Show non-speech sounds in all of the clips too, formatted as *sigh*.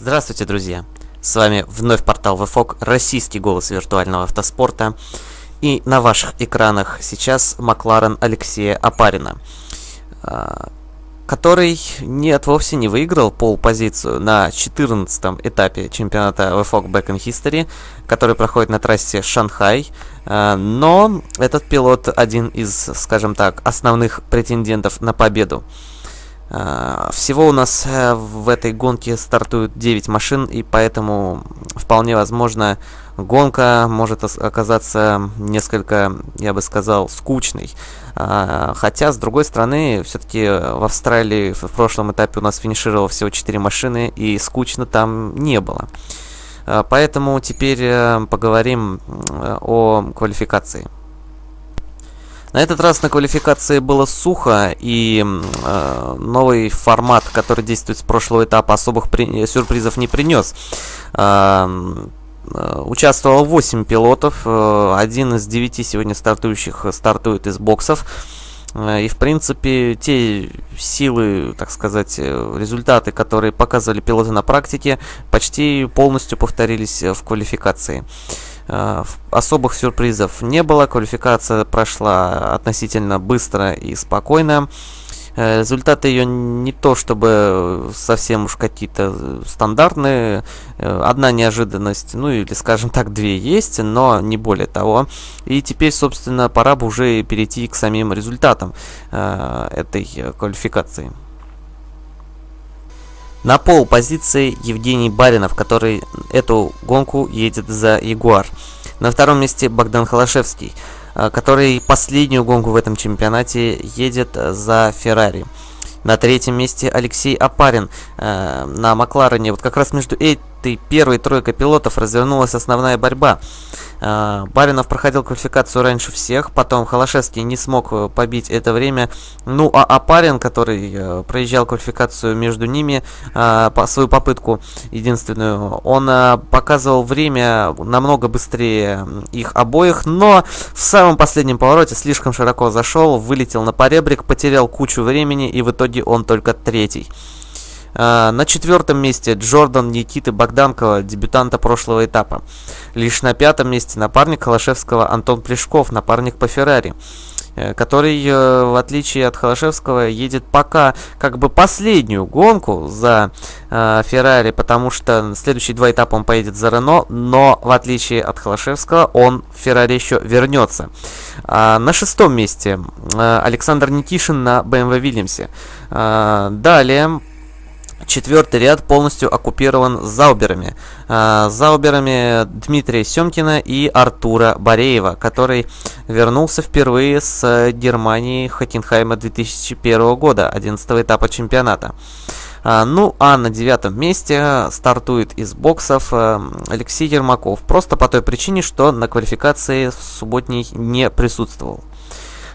Здравствуйте, друзья! С вами вновь портал VFOG, российский голос виртуального автоспорта. И на ваших экранах сейчас Макларен Алексея Апарина, а, который нет, вовсе не выиграл пол-позицию на 14 этапе чемпионата VFOG Back in History, который проходит на трассе Шанхай. А, но этот пилот один из, скажем так, основных претендентов на победу. А, всего у нас э, в этой гонке стартуют 9 машин, и поэтому вполне возможно гонка может оказаться несколько, я бы сказал, скучной. А, хотя, с другой стороны, все-таки в Австралии в прошлом этапе у нас финишировало всего 4 машины, и скучно там не было. А, поэтому теперь э, поговорим о квалификации. На этот раз на квалификации было сухо, и э, новый формат, который действует с прошлого этапа, особых при... сюрпризов не принес. Э, э участвовало 8 пилотов, э, один из 9 сегодня стартующих стартует из боксов. Э, и, в принципе, те силы, так сказать, результаты, которые показывали пилоты на практике, почти полностью повторились в квалификации. Э, особых сюрпризов не было, квалификация прошла относительно быстро и спокойно. Э, результаты ее не то чтобы совсем уж какие-то стандартные. Э, одна неожиданность, ну или скажем так, две есть, но не более того. И теперь, собственно, пора бы уже перейти к самим результатам этой квалификации. На пол позиции Евгений Баринов, который эту гонку едет за Ягуар. На втором месте Богдан Холошевский, э, который последнюю гонку в этом чемпионате едет за Феррари. На третьем месте Алексей Апарин э, на Макларене. Вот как раз между этой первой тройкой пилотов развернулась основная борьба. Э, Баринов проходил квалификацию раньше всех, потом Холошевский не смог э, побить это время. Ну, а Апарин, который э, проезжал квалификацию между ними, по, свою попытку единственную, он э, показывал время намного быстрее их обоих, но в самом последнем повороте слишком широко зашел, вылетел на поребрик, потерял кучу времени и в итоге он только третий. А, на четвертом месте Джордан Никиты Богданкова, дебютанта прошлого этапа. Лишь на пятом месте напарник Холошевского Антон Плешков, напарник по Феррари э, который, э, в отличие от Холошевского, едет пока как бы последнюю гонку за э, Феррари, потому что следующие два этапа он поедет за Рено, но в отличие от Холошевского, он в Феррари еще вернется. А, на шестом месте э, Александр Никишин на BMW Вильямсе. Э, далее Четвертый ряд полностью оккупирован зауберами. А, зауберами Дмитрия Семкина и Артура Бореева, который вернулся впервые с Германии Хокенхайма 2001 года, 11 этапа чемпионата. А, ну, а на девятом месте стартует из боксов э, Алексей Ермаков. Просто по той причине, что на квалификации в субботней не присутствовал.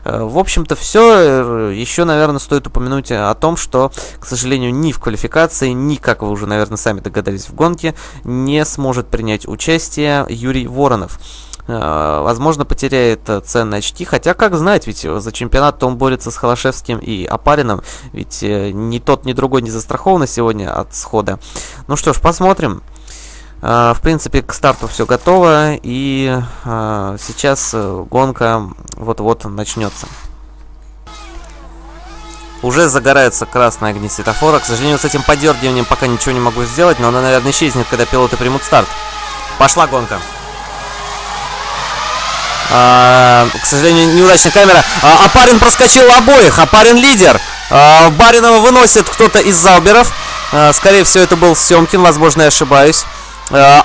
Э, в общем-то, все. Э, Еще, наверное, стоит упомянуть о том, что, к сожалению, ни в квалификации, ни, как вы уже, наверное, сами догадались, в гонке не сможет принять участие Юрий Воронов э, возможно, потеряет ценные очки. Хотя, как знать, ведь за чемпионат он борется с Холошевским и Апарином. Ведь ни тот, ни другой не застрахованы сегодня от схода. Ну что ж, посмотрим. А, в принципе, к старту все готово, и а, сейчас э, гонка вот-вот начнется. Уже загораются красные огни светофора. К сожалению, с этим подергиванием пока ничего не могу сделать, но она, наверное, исчезнет, когда пилоты примут старт. Пошла гонка. А, к сожалению, неудачная камера. А, Апарин проскочил обоих. Апарин лидер. А, Баринова выносит кто-то из Зауберов. А, скорее всего, это был Семкин, возможно, я ошибаюсь. Э,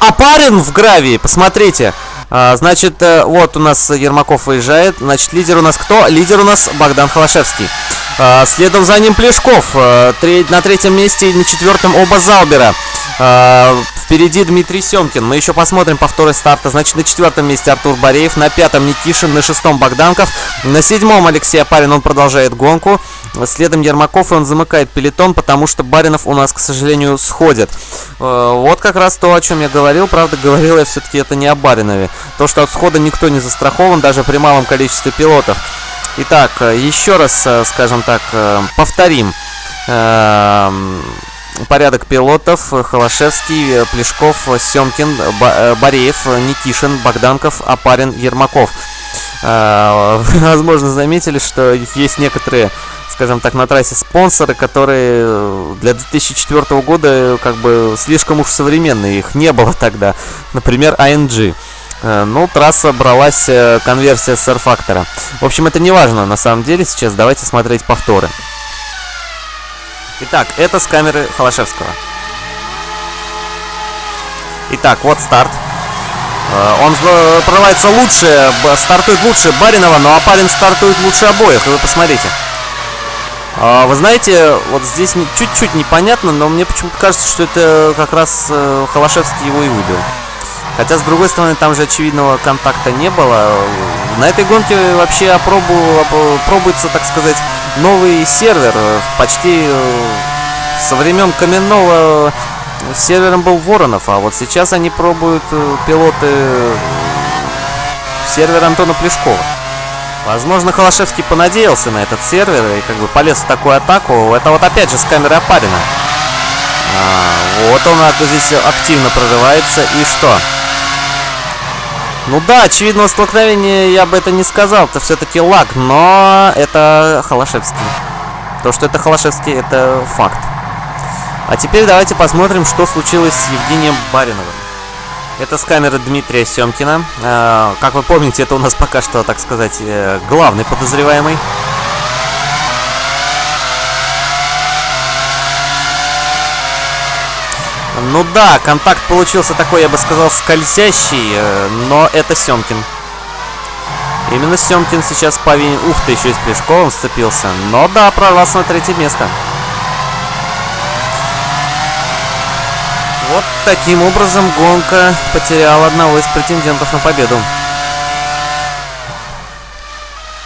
опарен в гравии, посмотрите. А, значит, э, вот у нас Ермаков выезжает. Значит, лидер у нас кто? Лидер у нас Богдан Холошевский. Следом за ним Плешков. Э, на третьем месте и на четвертом оба Залбера. Впереди Дмитрий Семкин. Мы еще посмотрим повторы старта. Значит, на четвертом месте Артур Бореев, на пятом Никишин, на шестом Богданков, на седьмом Алексей Апарин, он продолжает гонку. Следом Ермаков, и он замыкает пелетон, потому что Баринов у нас, к сожалению, сходит. Э, вот как раз то, о чем я говорил. Правда, говорил я все-таки это не о Баринове. То, что от схода никто не застрахован, даже при малом количестве пилотов. Итак, э, еще раз, э, скажем так, повторим. Порядок пилотов. Холошевский, Плешков, Семкин, Бореев, Никишин, Богданков, Апарин, Ермаков. *laughs* Возможно, заметили, что есть некоторые скажем так, на трассе спонсоры, которые для 2004 года как бы слишком уж современные, их не было тогда. Например, ANG. Э, ну, трасса бралась э, конверсия с R-фактора. В общем, это не важно на самом деле. Сейчас давайте смотреть повторы. Итак, это с камеры Холошевского. Итак, вот старт. Э, он прорывается лучше, стартует лучше Баринова, но Апарин стартует лучше обоих. Вы посмотрите. Вы знаете, вот здесь чуть-чуть непонятно, но мне почему-то кажется, что это как раз Холошевский его и выбил. Хотя, с другой стороны, там же очевидного контакта не было. На этой гонке вообще опробу, пробуется, так сказать, новый сервер. Почти э, со времен Каменного сервером был Воронов, а вот сейчас они пробуют э, пилоты сервер Антона Плешкова. Возможно, Холошевский понадеялся на этот сервер и как бы полез в такую атаку. Это вот опять же с камеры Апарина. А, вот он здесь активно прорывается. И что? Ну да, очевидного столкновения я бы это не сказал. Это все-таки лаг, но это Холошевский. То, что это Холошевский, это факт. А теперь давайте посмотрим, что случилось с Евгением Бариновым. Это с камеры Дмитрия Семкина. Э, как вы помните, это у нас пока что, так сказать, э, главный подозреваемый. Ну да, контакт получился такой, я бы сказал, скользящий, э, но это Семкин. Именно Семкин сейчас повинен... Ух ты, еще и с Плешковым сцепился. Но да, прорвался на третье место. Вот таким образом гонка потеряла одного из претендентов на победу.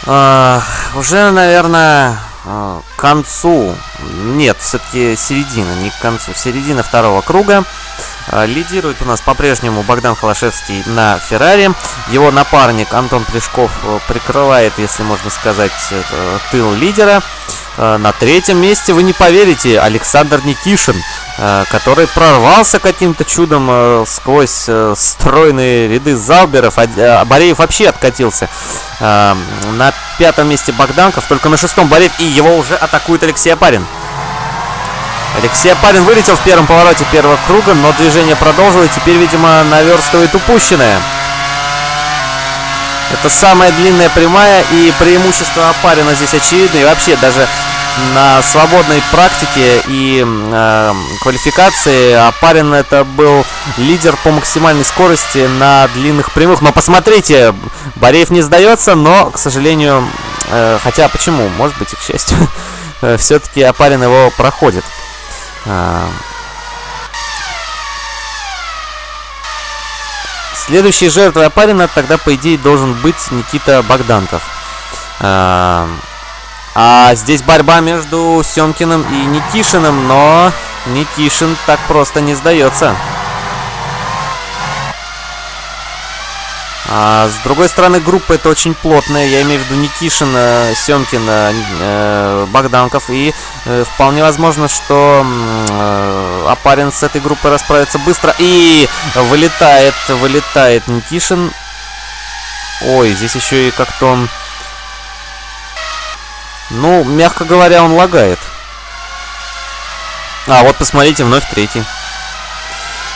А, уже, наверное, к концу, нет, все-таки середина, не к концу, середина второго круга. А, лидирует у нас по-прежнему Богдан Холошевский на Феррари. Его напарник Антон Плешков э, прикрывает, если можно сказать, тыл лидера. А, на третьем месте, вы не поверите, Александр Никишин, который прорвался каким-то чудом сквозь стройные ряды Залберов. Бореев вообще откатился. На пятом месте Богданков, только на шестом болеет, и его уже атакует Алексей Апарин. Алексей Апарин вылетел в первом повороте первого круга, но движение продолжил и теперь, видимо, наверстывает упущенное. Это самая длинная прямая, и преимущество Апарина здесь очевидно. И вообще, даже на свободной практике и э, квалификации Апарин это был лидер по максимальной скорости на длинных прямых. Но посмотрите, Бореев не сдается, но, к сожалению, э, хотя почему, может быть и к счастью, *laughs* э, все-таки Апарин его проходит. Э, Следующей жертвой Апарина тогда, по идее, должен быть Никита Богданков. А здесь борьба между Семкиным и Никишиным, но Никишин так просто не сдается. А, с другой стороны, группа это очень плотная. Я имею в виду Никишин, Семкин, э, Богданков. И э, вполне возможно, что э, Апарин с этой группой расправится быстро. И вылетает, вылетает Никишин. Ой, здесь еще и как-то он ну, мягко говоря, он лагает. А, вот посмотрите, вновь третий.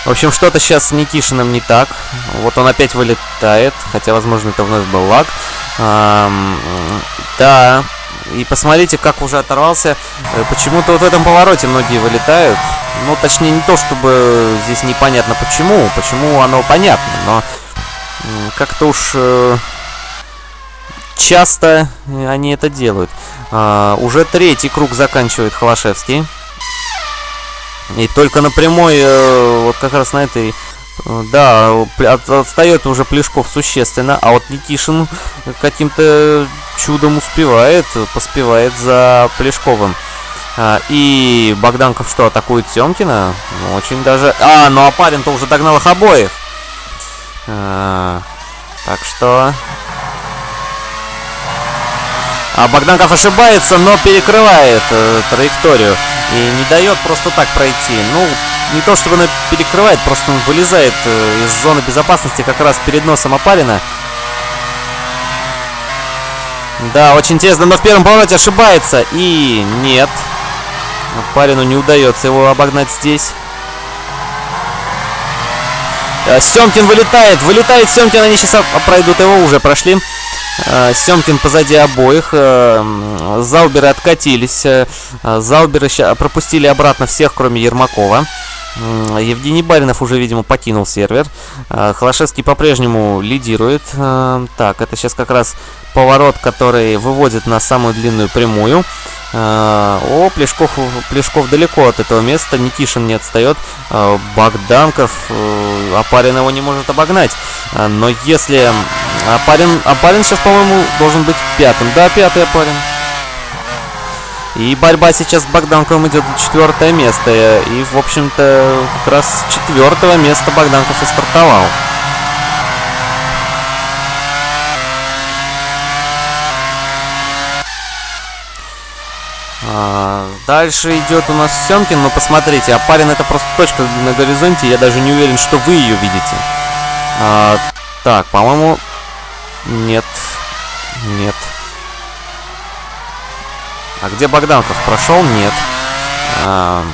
В общем, что-то сейчас с Никишиным не так. Вот он опять вылетает, хотя, возможно, это вновь был лаг. Эм, да, и посмотрите, как уже оторвался. Э, почему-то вот в этом повороте многие вылетают. Ну, точнее, не то, чтобы здесь непонятно почему. Почему оно понятно, но как-то уж э, часто они это делают. А, уже третий круг заканчивает Холошевский. И только на прямой, э, вот как раз на этой, э, да, отстает уже Плешков существенно, а вот Никишин каким-то чудом успевает, поспевает за Плешковым. А, и Богданков что, атакует Семкина? Ну, очень даже... А, ну а парень-то уже догнал их обоих. А, так что а Богданков ошибается, но перекрывает э, траекторию. и не дает просто так пройти. Ну, не то чтобы он перекрывает, просто он вылезает э, из зоны безопасности как раз перед носом Апарина. Да, очень тесно, но в первом повороте ошибается. И нет. Апарину не удается его обогнать здесь. Э, Семкин вылетает, вылетает Семкин, они сейчас пройдут его, уже прошли. Э, Семкин позади обоих. Э, Зауберы откатились. Зауберы пропустили обратно всех, кроме Ермакова. Евгений Баринов уже, видимо, покинул сервер. Холошевский по-прежнему лидирует. Так, это сейчас как раз поворот, который выводит на самую длинную прямую. А, о, Плешков, Плешков далеко от этого места. Никишин не отстает. А, Богданков. Э, Апарин его не может обогнать. А, но если... Апарин, Апарин сейчас, по-моему, должен быть пятым. Да, пятый Апарин. И борьба сейчас с Богданковым идет за четвертое место. И, в общем-то, как раз с четвертого места Богданков и стартовал. А, дальше идет у нас Семкин, но посмотрите, Апарин это просто точка на горизонте, я даже не уверен, что вы ее видите. А, так, по-моему, нет, нет. А где Богданков? Прошел? Нет. А,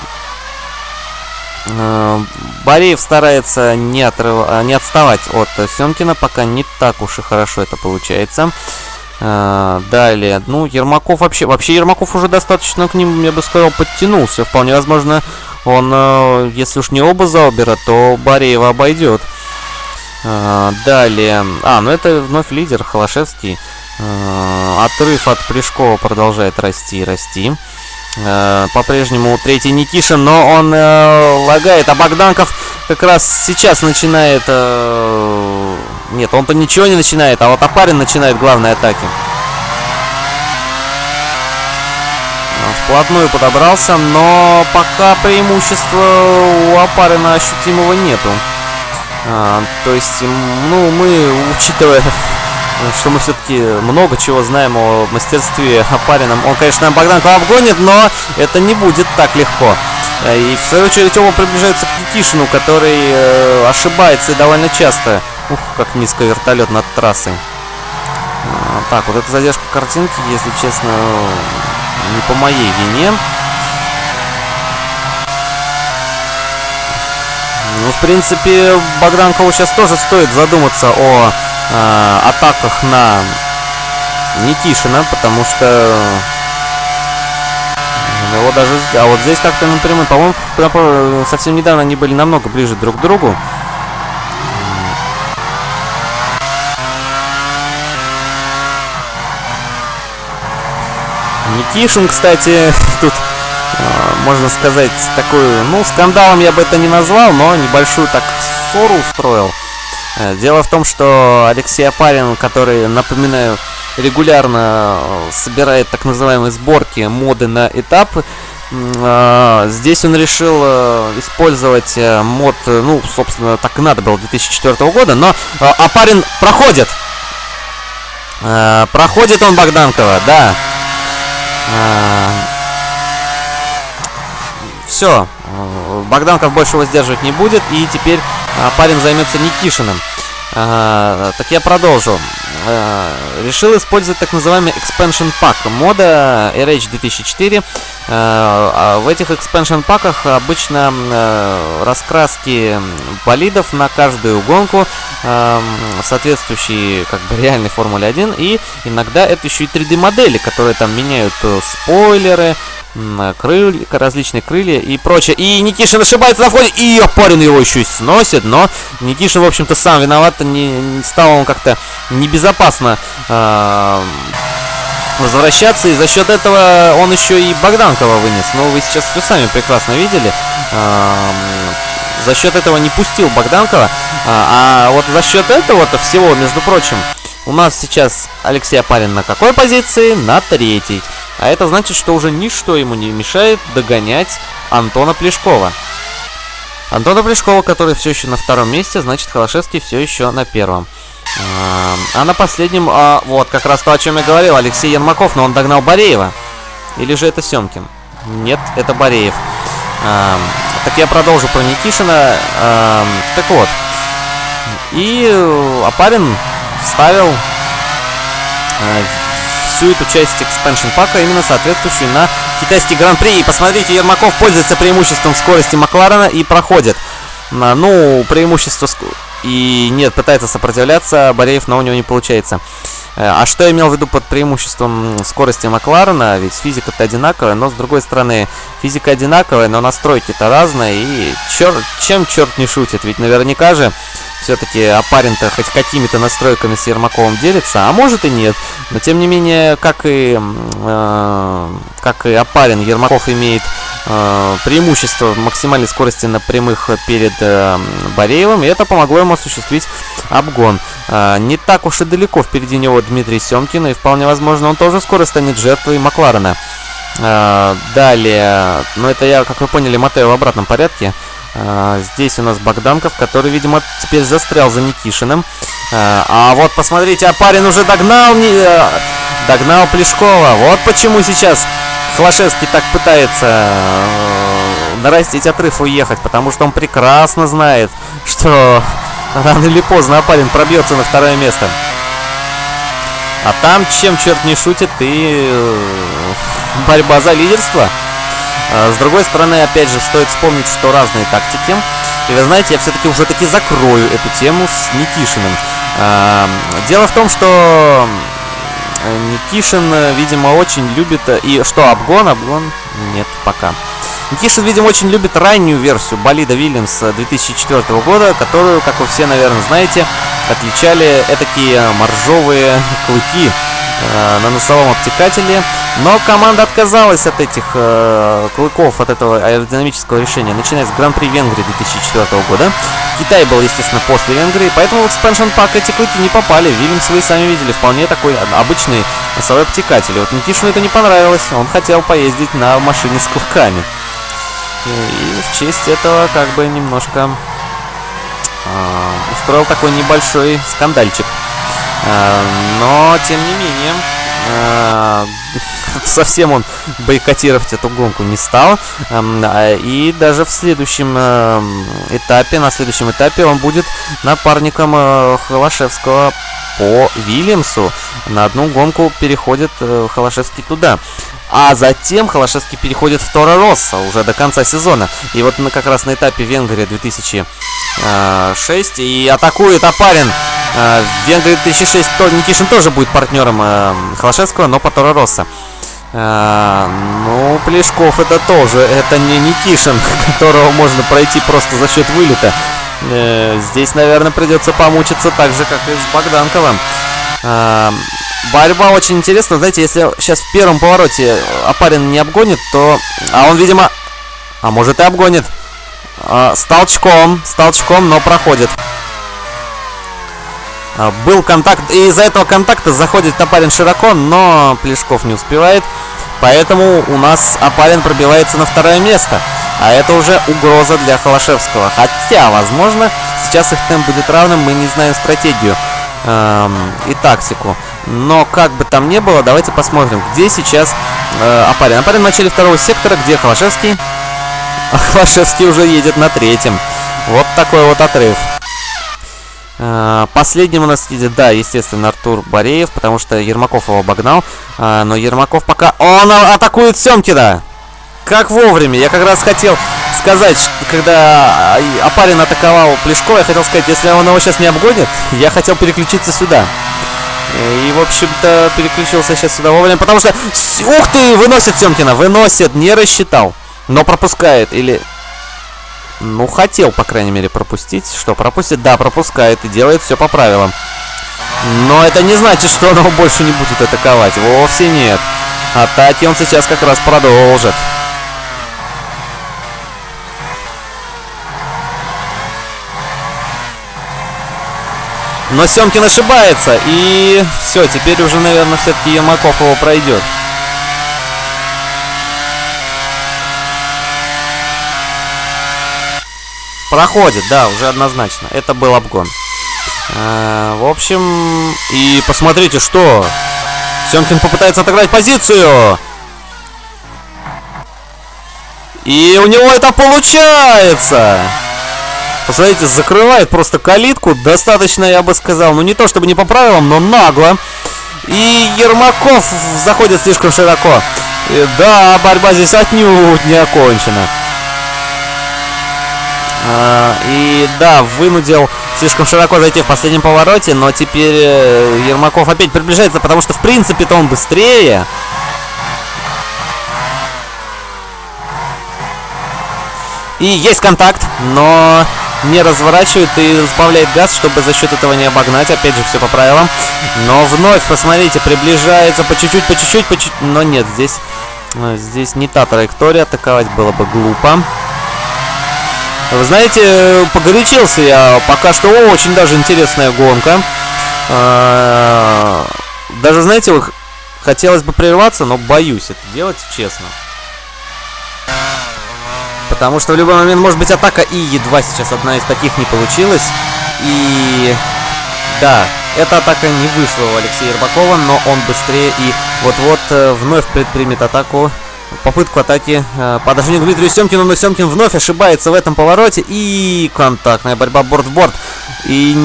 а, Бореев старается не, отрыв... не отставать от Семкина, пока не так уж и хорошо это получается. А, далее, ну, Ермаков вообще... Вообще, Ермаков уже достаточно к ним, я бы сказал, подтянулся. Вполне возможно, он, э, если уж не оба Заубера, то Бореева обойдет. А, далее... А, ну это вновь лидер, Холошевский. А, отрыв от Плешкова продолжает расти и расти. По-прежнему третий Никишин, но он э, лагает, а Богданков как раз сейчас начинает э, нет, он-то ничего не начинает, а вот Апарин начинает главные атаки. Вплотную подобрался, но пока преимущества у Апарина ощутимого нету. А, то есть, ну, мы, учитывая, что мы все-таки много чего знаем о мастерстве Апарина, он, конечно, Богданку обгонит, но это не будет так легко. И, в свою очередь, оба приближаются к Никишину, который э, ошибается довольно часто. Ух, как низко вертолет над трассой. А, так, вот эта задержка картинки, если честно, не по моей вине. В принципе, Богданкову сейчас тоже стоит задуматься о э, атаках на Никишина, потому что его даже... А вот здесь как-то напрямую, по-моему, совсем недавно они были намного ближе друг к другу. Никишин, кстати, *laughs* тут, можно сказать, такой, ну, скандалом я бы это не назвал, но небольшую так ссору устроил. Э, дело в том, что Алексей Апарин, который, напоминаю, регулярно э, собирает так называемые сборки моды на этап, а, здесь он решил э, использовать мод, ну, собственно, так и надо было 2004 года, но Апарин проходит. Проходит он Богданкова, да. Все, Богданков больше его сдерживать не будет, и теперь а, парень займется Никишиным. А, так я продолжу. Решил использовать так называемый Expansion Pack мода RH 2004. А, в этих Expansion паках обычно раскраски болидов на каждую гонку, соответствующие как бы реальной Формуле 1, и иногда это еще и 3D модели, которые там меняют э, спойлеры, крылья, различные крылья и прочее. И Никишин ошибается на входе, и парень его еще и сносит, но Никишин, в общем-то, сам виноват, не, не стал он как-то небезопасно э, возвращаться, и за счет этого он еще и Богданкова вынес. Но вы сейчас все сами прекрасно видели. Э, за счет этого не пустил Богданкова, а, а вот за счет этого-то всего, между прочим, у нас сейчас Алексей Апарин на какой позиции? На третьей. А это значит, что уже ничто ему не мешает догонять Антона Плешкова. Антона Плешкова, который все еще на втором месте, значит Холошевский все еще на первом. А, а на последнем, а, вот как раз то, о чем я говорил, Алексей Ермаков, но он догнал Бореева. Или же это Семкин? Нет, это Бореев. Э, так я продолжу про Никишина. Э, так вот. И Апарин вставил э, всю эту часть экспеншн пака, именно соответствующую на китайский гран-при. И посмотрите, Ермаков пользуется преимуществом скорости Макларена и проходит. Ну, преимущество... И нет, пытается сопротивляться, Бореев, но у него не получается. Э, а что я имел в виду под преимуществом скорости Макларена? Ведь физика-то одинаковая, но с другой стороны, физика одинаковая, но настройки-то разные. И черт, чем черт не шутит? Ведь наверняка же все-таки Апарин-то хоть какими-то настройками с Ермаковым делится, а может и нет. Но тем не менее, как и, э, как и Апарин, Ермаков имеет э, преимущество максимальной скорости на прямых перед э, Бореевым, и это помогло ему осуществить обгон. Э, не так уж и далеко впереди него Дмитрий Семкин, и вполне возможно он тоже скоро станет жертвой Макларена. Э, далее, ну это я, как вы поняли, мотаю в обратном порядке. А, здесь у нас Богданков, который, видимо, теперь застрял за Никишиным. А, а вот, посмотрите, а парень уже догнал, а, догнал Плешкова. Вот почему сейчас Хлашевский так пытается а, нарастить отрыв и уехать, потому что он прекрасно знает, что рано или поздно Апарин пробьется на второе место. А там, чем черт не шутит, и э, борьба за лидерство. А, с другой стороны, опять же, стоит вспомнить, что разные тактики. И вы знаете, я все-таки уже таки закрою эту тему с Никишиным. А, дело в том, что Никишин, видимо, очень любит... И что, обгон? Обгон? Нет, пока. Никишин, видимо, очень любит раннюю версию болида Вильямс 2004 года, которую, как вы все, наверное, знаете, отличали этакие моржовые *laughs* клыки э, на носовом обтекателе. Но команда отказалась от этих э, клыков, от этого аэродинамического решения, начиная с Гран-при Венгрии 2004 года. Китай был, естественно, после Венгрии, поэтому в Expansion Pack эти клыки не попали. Вильямс вы сами видели, вполне такой обычный носовой обтекатель. Вот Никишину это не понравилось, он хотел поездить на машине с клыками. И в честь этого как бы немножко э, устроил такой небольшой скандальчик. Э, но, тем не менее, э, *laughs* совсем он бойкотировать эту гонку не стал. Э, и даже в следующем этапе, на следующем этапе он будет напарником э, Холошевского по Вильямсу. На одну гонку переходит э, Холошевский туда. А затем Холошевский переходит в Тора Росса уже до конца сезона. И вот мы как раз на этапе Венгрия 2006 и атакует Апарин. В Венгрии 2006 то, Никишин тоже будет партнером э, Холошевского, но по Тора Росса. ну, Плешков это тоже, это не Никишин, *laughs* которого можно пройти просто за счет вылета. Э, здесь, наверное, придется помучиться так же, как и с Богданковым. Борьба очень интересна. Знаете, если сейчас в первом повороте Апарин не обгонит, то... А он, видимо... А может и обгонит. А, с толчком. С толчком, но проходит. А, был контакт. И из-за этого контакта заходит Топарин широко, но Плешков не успевает. Поэтому у нас Апарин пробивается на второе место. А это уже угроза для Холошевского. Хотя, возможно, сейчас их темп будет равным, мы не знаем стратегию эм, и тактику. Но как бы там ни было, давайте посмотрим, где сейчас э, Апарин. Апарин в начале второго сектора, где Холошевский? *laughs* А Холошевский уже едет на третьем. Вот такой вот отрыв. Э, последним у нас едет, да, естественно, Артур Бореев, потому что Ермаков его обогнал. Э, но Ермаков пока... Он атакует Семкина! Как вовремя. Я как раз хотел сказать, когда Апарин атаковал Плешко, я хотел сказать, если он его сейчас не обгонит, я хотел переключиться сюда. И, в общем-то, переключился сейчас сюда вовремя, потому что... Ух ты! Выносит Семкина! Выносит! Не рассчитал. Но пропускает. Или... Ну, хотел, по крайней мере, пропустить. Что, пропустит? Да, пропускает. И делает все по правилам. Но это не значит, что он его больше не будет атаковать. Вовсе нет. Атаки он сейчас как раз продолжит. Но Семкин ошибается. И все, теперь уже, наверное, все-таки Ермаков его пройдет. Проходит, да, уже однозначно. Это был обгон. А, в общем, и посмотрите, что... Семкин попытается отыграть позицию. И у него это получается! Посмотрите, закрывает просто калитку. Достаточно, я бы сказал, ну не то чтобы не по правилам, но нагло. И Ермаков заходит слишком широко. И, да, борьба здесь отнюдь не окончена. А, и да, вынудил слишком широко зайти в последнем повороте, но теперь э, Ермаков опять приближается, потому что в принципе-то он быстрее. И есть контакт, но не разворачивает и сбавляет газ, чтобы за счет этого не обогнать. Опять же, все по правилам. Но вновь, посмотрите, приближается по чуть-чуть, по чуть-чуть, по чуть Но нет, здесь, э, здесь не та траектория. Атаковать было бы глупо. Вы знаете, погорячился я. Пока что очень даже интересная гонка. А, даже, знаете, хотелось бы прерваться, но боюсь это делать, честно. Потому что в любой момент может быть атака, и едва сейчас одна из таких не получилась. И да, эта атака не вышла у Алексея Ербакова, но он быстрее и вот-вот э, вновь предпримет атаку. Попытку атаки э, по отношению к Дмитрию Семкину, но Семкин вновь ошибается в этом повороте. И контактная борьба борт в борт. И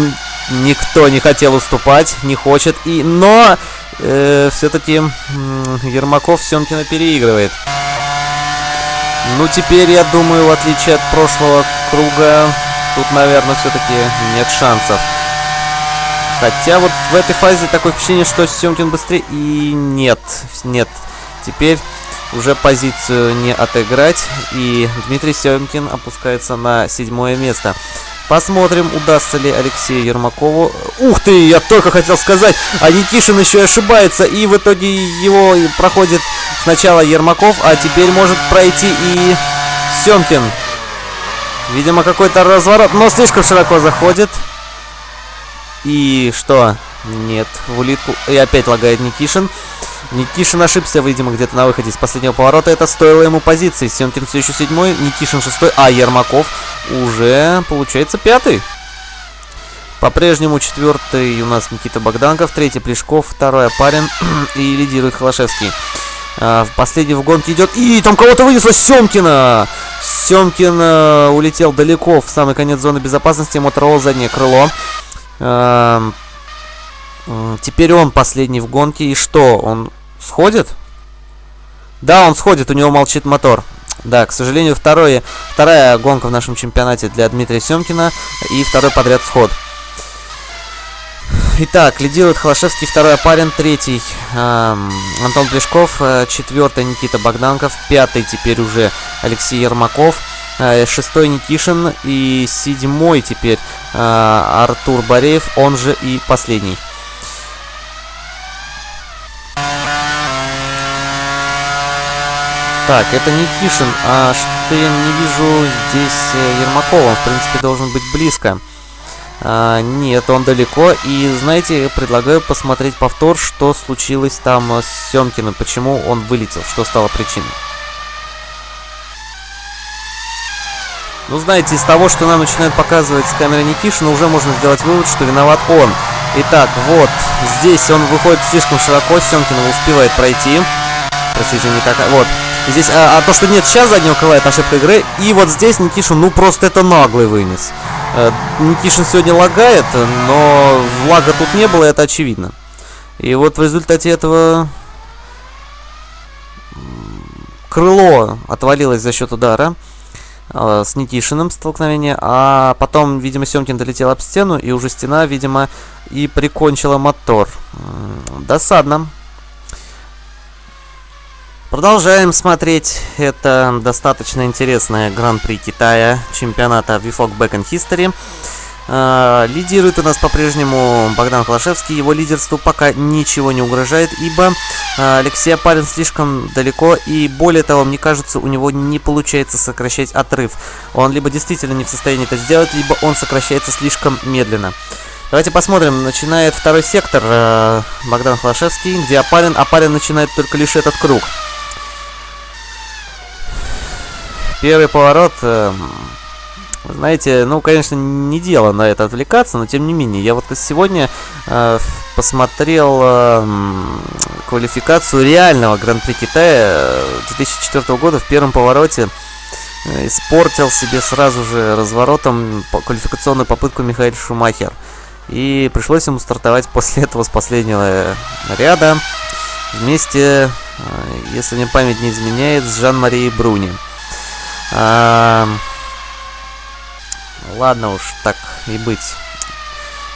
никто не хотел уступать, не хочет. И, но э, все-таки э, Ермаков Семкина переигрывает. Ну, теперь, я думаю, в отличие от прошлого круга, тут, наверное, все-таки нет шансов. Хотя вот в этой фазе такое впечатление, что Семкин быстрее. И нет, нет. Теперь уже позицию не отыграть. И Дмитрий Семкин опускается на седьмое место. Посмотрим, удастся ли Алексею Ермакову. Ух ты, я только хотел сказать, а Никишин еще и ошибается. И в итоге его проходит сначала Ермаков, а теперь может пройти и Семкин. Видимо, какой-то разворот, но слишком широко заходит. И что? Нет, в улитку. И опять лагает Никишин. Никишин ошибся, видимо, где-то на выходе из последнего поворота. Это стоило ему позиции. Семкин все еще седьмой, Никишин шестой, а Ермаков уже, получается, пятый. По-прежнему четвертый у нас Никита Богданков, третий Плешков, второй Апарин *clears throat* и лидирует Холошевский. А, в последний в гонке идет. И там кого-то вынесло Семкина! Семкин а, улетел далеко в самый конец зоны безопасности. Моторола заднее крыло. А, теперь он последний в гонке. И что, он сходит? Да, он сходит, у него молчит мотор. Да, к сожалению, второе, вторая гонка в нашем чемпионате для Дмитрия Семкина и второй подряд сход. Итак, лидирует Холошевский, второй Апарин, третий эм, Антон Плешков, э, четвертый Никита Богданков, пятый теперь уже Алексей Ермаков, э, шестой Никишин и седьмой теперь э, Артур Бореев, он же и последний. Так, это Никишин, а что я не вижу здесь э, Ермакова, он в принципе должен быть близко. А, нет, он далеко. И, знаете, предлагаю посмотреть повтор, что случилось там с Семкиным, почему он вылетел, что стало причиной. Ну, знаете, из того, что нам начинают показывать с камеры Никишина, уже можно сделать вывод, что виноват он. Итак, вот, здесь он выходит слишком широко, Семкин успевает пройти. Простите, не так... Вот. Здесь, а, а то, что нет сейчас заднего крыла, это ошибка игры. И вот здесь Никишин, ну, просто это наглый вынес. Э, Никишин сегодня лагает, но лага тут не было, это очевидно. И вот в результате этого крыло отвалилось за счет удара э, с Никишиным столкновение, а потом, видимо, Семкин долетел об стену, и уже стена, видимо, и прикончила мотор. Досадно. Продолжаем смотреть это достаточно интересное Гран-при Китая чемпионата VFOG Back in History. Uh, лидирует у нас по-прежнему Богдан Холошевский. Его лидерству пока ничего не угрожает, ибо uh, Алексей Апарин слишком далеко, и более того, мне кажется, у него не получается сокращать отрыв. Он либо действительно не в состоянии это сделать, либо он сокращается слишком медленно. Давайте посмотрим. Начинает второй сектор uh, Богдан Холошевский, где Апарин. Апарин начинает только лишь этот круг. Первый поворот, э, знаете, ну, конечно, не дело на это отвлекаться, но тем не менее, я вот сегодня э, посмотрел э, квалификацию реального Гран-при Китая 2004 года в первом повороте. испортил себе сразу же разворотом квалификационную попытку Михаил Шумахер. И пришлось ему стартовать после *laughs* этого с последнего ряда вместе, если мне память не изменяет, с Жан-Марией Бруни. Ладно уж, так и быть.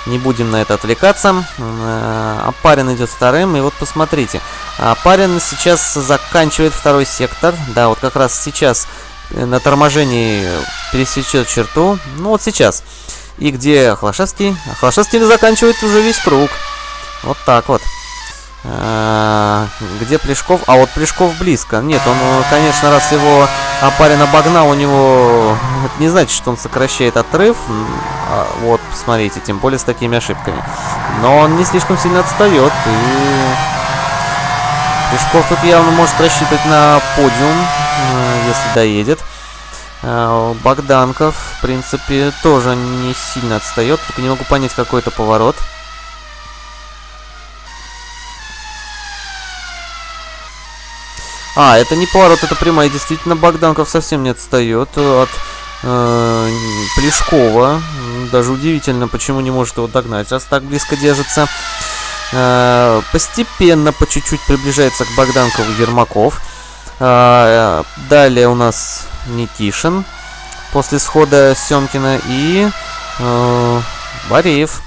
Не будем на это отвлекаться. Апарин идет вторым. И вот посмотрите. Апарин сейчас заканчивает второй сектор. Да, вот как раз сейчас на торможении пересечет черту. Ну вот сейчас. И где Хлашевский? А заканчивает уже весь круг. Вот так вот. А, где Плешков? А вот Плешков близко. Нет, он, конечно, раз его Апарин обогнал, у него... Это не значит, что он сокращает отрыв. А, вот, посмотрите, тем более с такими ошибками. Но он не слишком сильно отстает. И... Плешков тут явно может рассчитывать на подиум, э, если доедет. А, Богданков, в принципе, тоже не сильно отстает. Только не могу понять, какой это поворот. А, это не поворот, это прямая. Действительно, Богданков совсем не отстает от э, Плешкова. Даже удивительно, почему не может его догнать, раз так близко держится. Э, постепенно, по чуть-чуть приближается к Богданкову Ермаков. Э, далее у нас Никишин после схода Семкина и э, Бореев.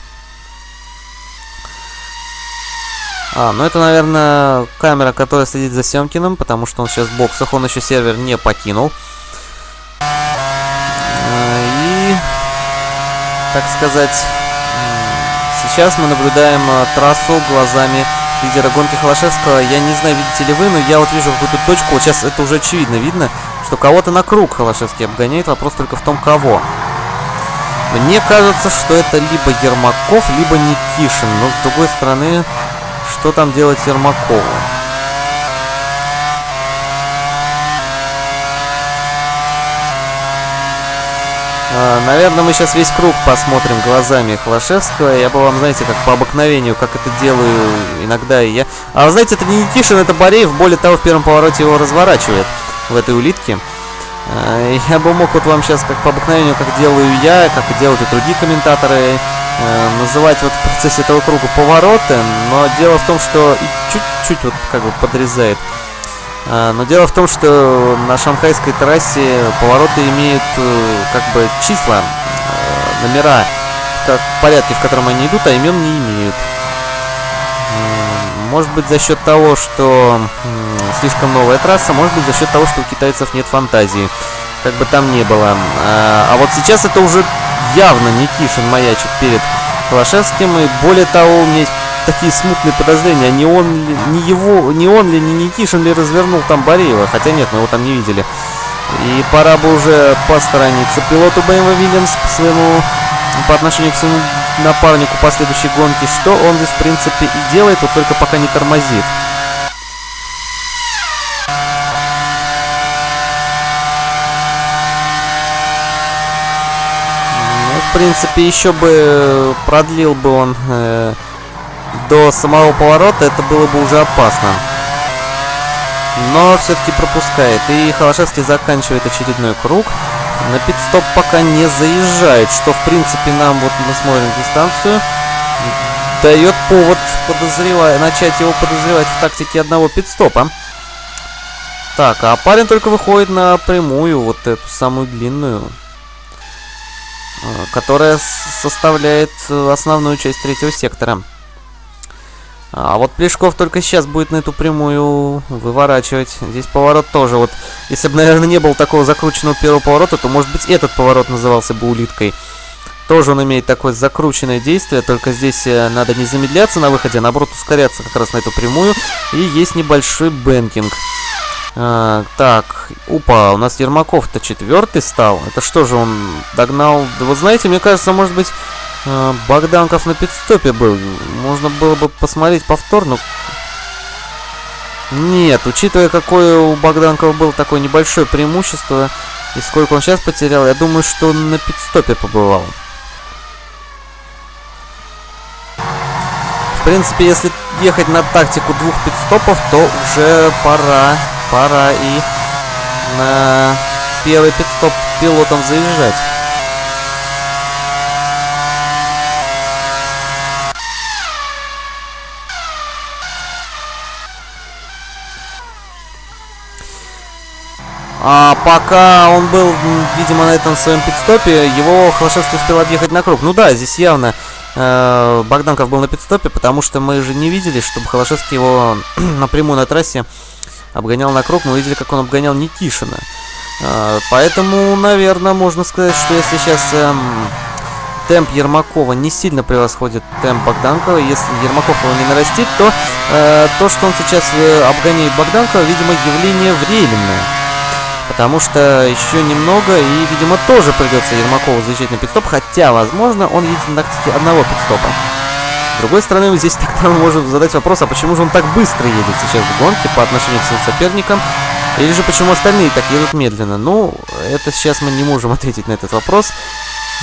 А, ну это, наверное, камера, которая следит за Семкиным, потому что он сейчас в боксах, он еще сервер не покинул. А, и, так сказать, сейчас мы наблюдаем а, трассу глазами лидера гонки Холошевского. Я не знаю, видите ли вы, но я вот вижу какую-то точку, вот сейчас это уже очевидно видно, что кого-то на круг Холошевский обгоняет, вопрос только в том, кого. Мне кажется, что это либо Ермаков, либо Никишин, но с другой стороны, что там делать Ермакову? А, наверное, мы сейчас весь круг посмотрим глазами Холошевского. Я бы вам, знаете, как по обыкновению, как это делаю иногда и я. А знаете, это не Никишин, это Бореев. Более того, в первом повороте его разворачивает в этой улитке. А, я бы мог вот вам сейчас, как по обыкновению, как делаю я, как делают и другие комментаторы, называть вот в процессе этого круга повороты, но дело в том, что чуть-чуть вот как бы подрезает. Э, но дело в том, что на шанхайской трассе повороты имеют э, как бы числа, номера, как порядке, в котором они идут, а имен не имеют. Может быть за счет того, что слишком новая трасса, может быть за счет того, что у китайцев нет фантазии. Как бы там ни было. А вот сейчас это уже явно Никишин маячит перед Холошевским. И более того, у меня есть такие смутные подозрения, не он ли, не его, не он ли, не Никишин ли развернул там Бореева. Хотя нет, мы его там не видели. И пора бы уже посторониться пилоту BMW Williams по своему по отношению к своему напарнику по следующей гонке, что он здесь в принципе и делает, вот только пока не тормозит. В принципе, еще бы продлил бы он э, до самого поворота, это было бы уже опасно. Но все-таки пропускает. И Холошевский заканчивает очередной круг. На пит-стоп пока не заезжает, что, в принципе, нам, вот мы смотрим дистанцию, дает повод подозревать, начать его подозревать в тактике одного пит-стопа. Так, а парень только выходит на прямую, вот эту самую длинную. Которая составляет э, основную часть третьего сектора. А вот Плешков только сейчас будет на эту прямую выворачивать. Здесь поворот тоже. Вот, если бы, наверное, не было такого закрученного первого поворота, то, может быть, этот поворот назывался бы улиткой. Тоже он имеет такое закрученное действие, только здесь э, надо не замедляться на выходе, а наоборот ускоряться как раз на эту прямую. И есть небольшой banking. А, так, опа, у нас Ермаков-то четвертый стал. Это что же, он догнал... Да вот знаете, мне кажется, может быть, а, Богданков на пидстопе был. Можно было бы посмотреть повтор, но... Нет, учитывая, какое у Богданкова было такое небольшое преимущество, и сколько он сейчас потерял, я думаю, что на пидстопе побывал. В принципе, если ехать на тактику двух пидстопов, то уже пора пора и на первый пидстоп пилотом заезжать. А пока он был, видимо, на этом своем пидстопе, его Холошевский успел объехать на круг. Ну да, здесь явно э, Богданков был на пидстопе, потому что мы же не видели, чтобы Холошевский его *clears throat* напрямую на трассе обгонял на круг. Мы видели, как он обгонял Никишина. Э, поэтому, наверное, можно сказать, что если сейчас э, темп Ермакова не сильно превосходит темп Богданкова, если Ермаков его не нарастит, то э, то, что он сейчас э, обгоняет Богданкова, видимо, явление временное. Потому что еще немного, и, видимо, тоже придется Ермакову заезжать на пидстоп, хотя, возможно, он едет на тактике одного пидстопа. С другой стороны, здесь тогда мы *laughs* можем задать вопрос, а почему же он так быстро едет сейчас в гонке по отношению к своим соперникам, или же почему остальные так едут медленно? Ну, это сейчас мы не можем *laughs* ответить на этот вопрос.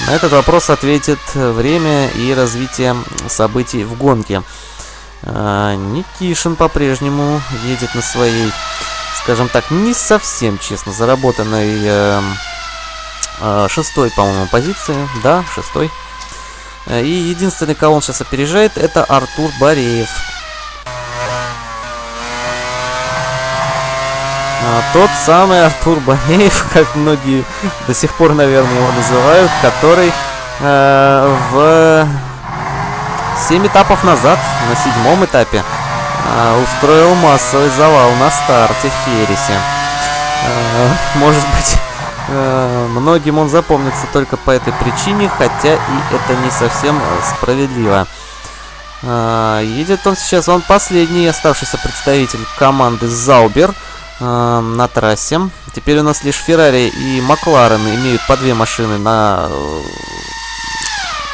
На этот вопрос ответит время и развитие событий в гонке. А, Никишин по-прежнему едет на своей скажем так, не совсем честно заработанной э, э, шестой, по-моему, позиции. Да, шестой. Э, и единственный, кого он сейчас опережает, это Артур Бореев. А, тот самый Артур Бореев, *laughs* как многие до сих пор, наверное, его называют, который э, в 7 этапов назад, на седьмом этапе, а, устроил массовый завал на старте в Хересе. А, может быть, многим он запомнится только по этой причине, хотя и это не совсем справедливо. Едет он сейчас, он последний оставшийся представитель команды Заубер на трассе. Теперь у нас лишь Феррари и Макларен имеют по две машины на э,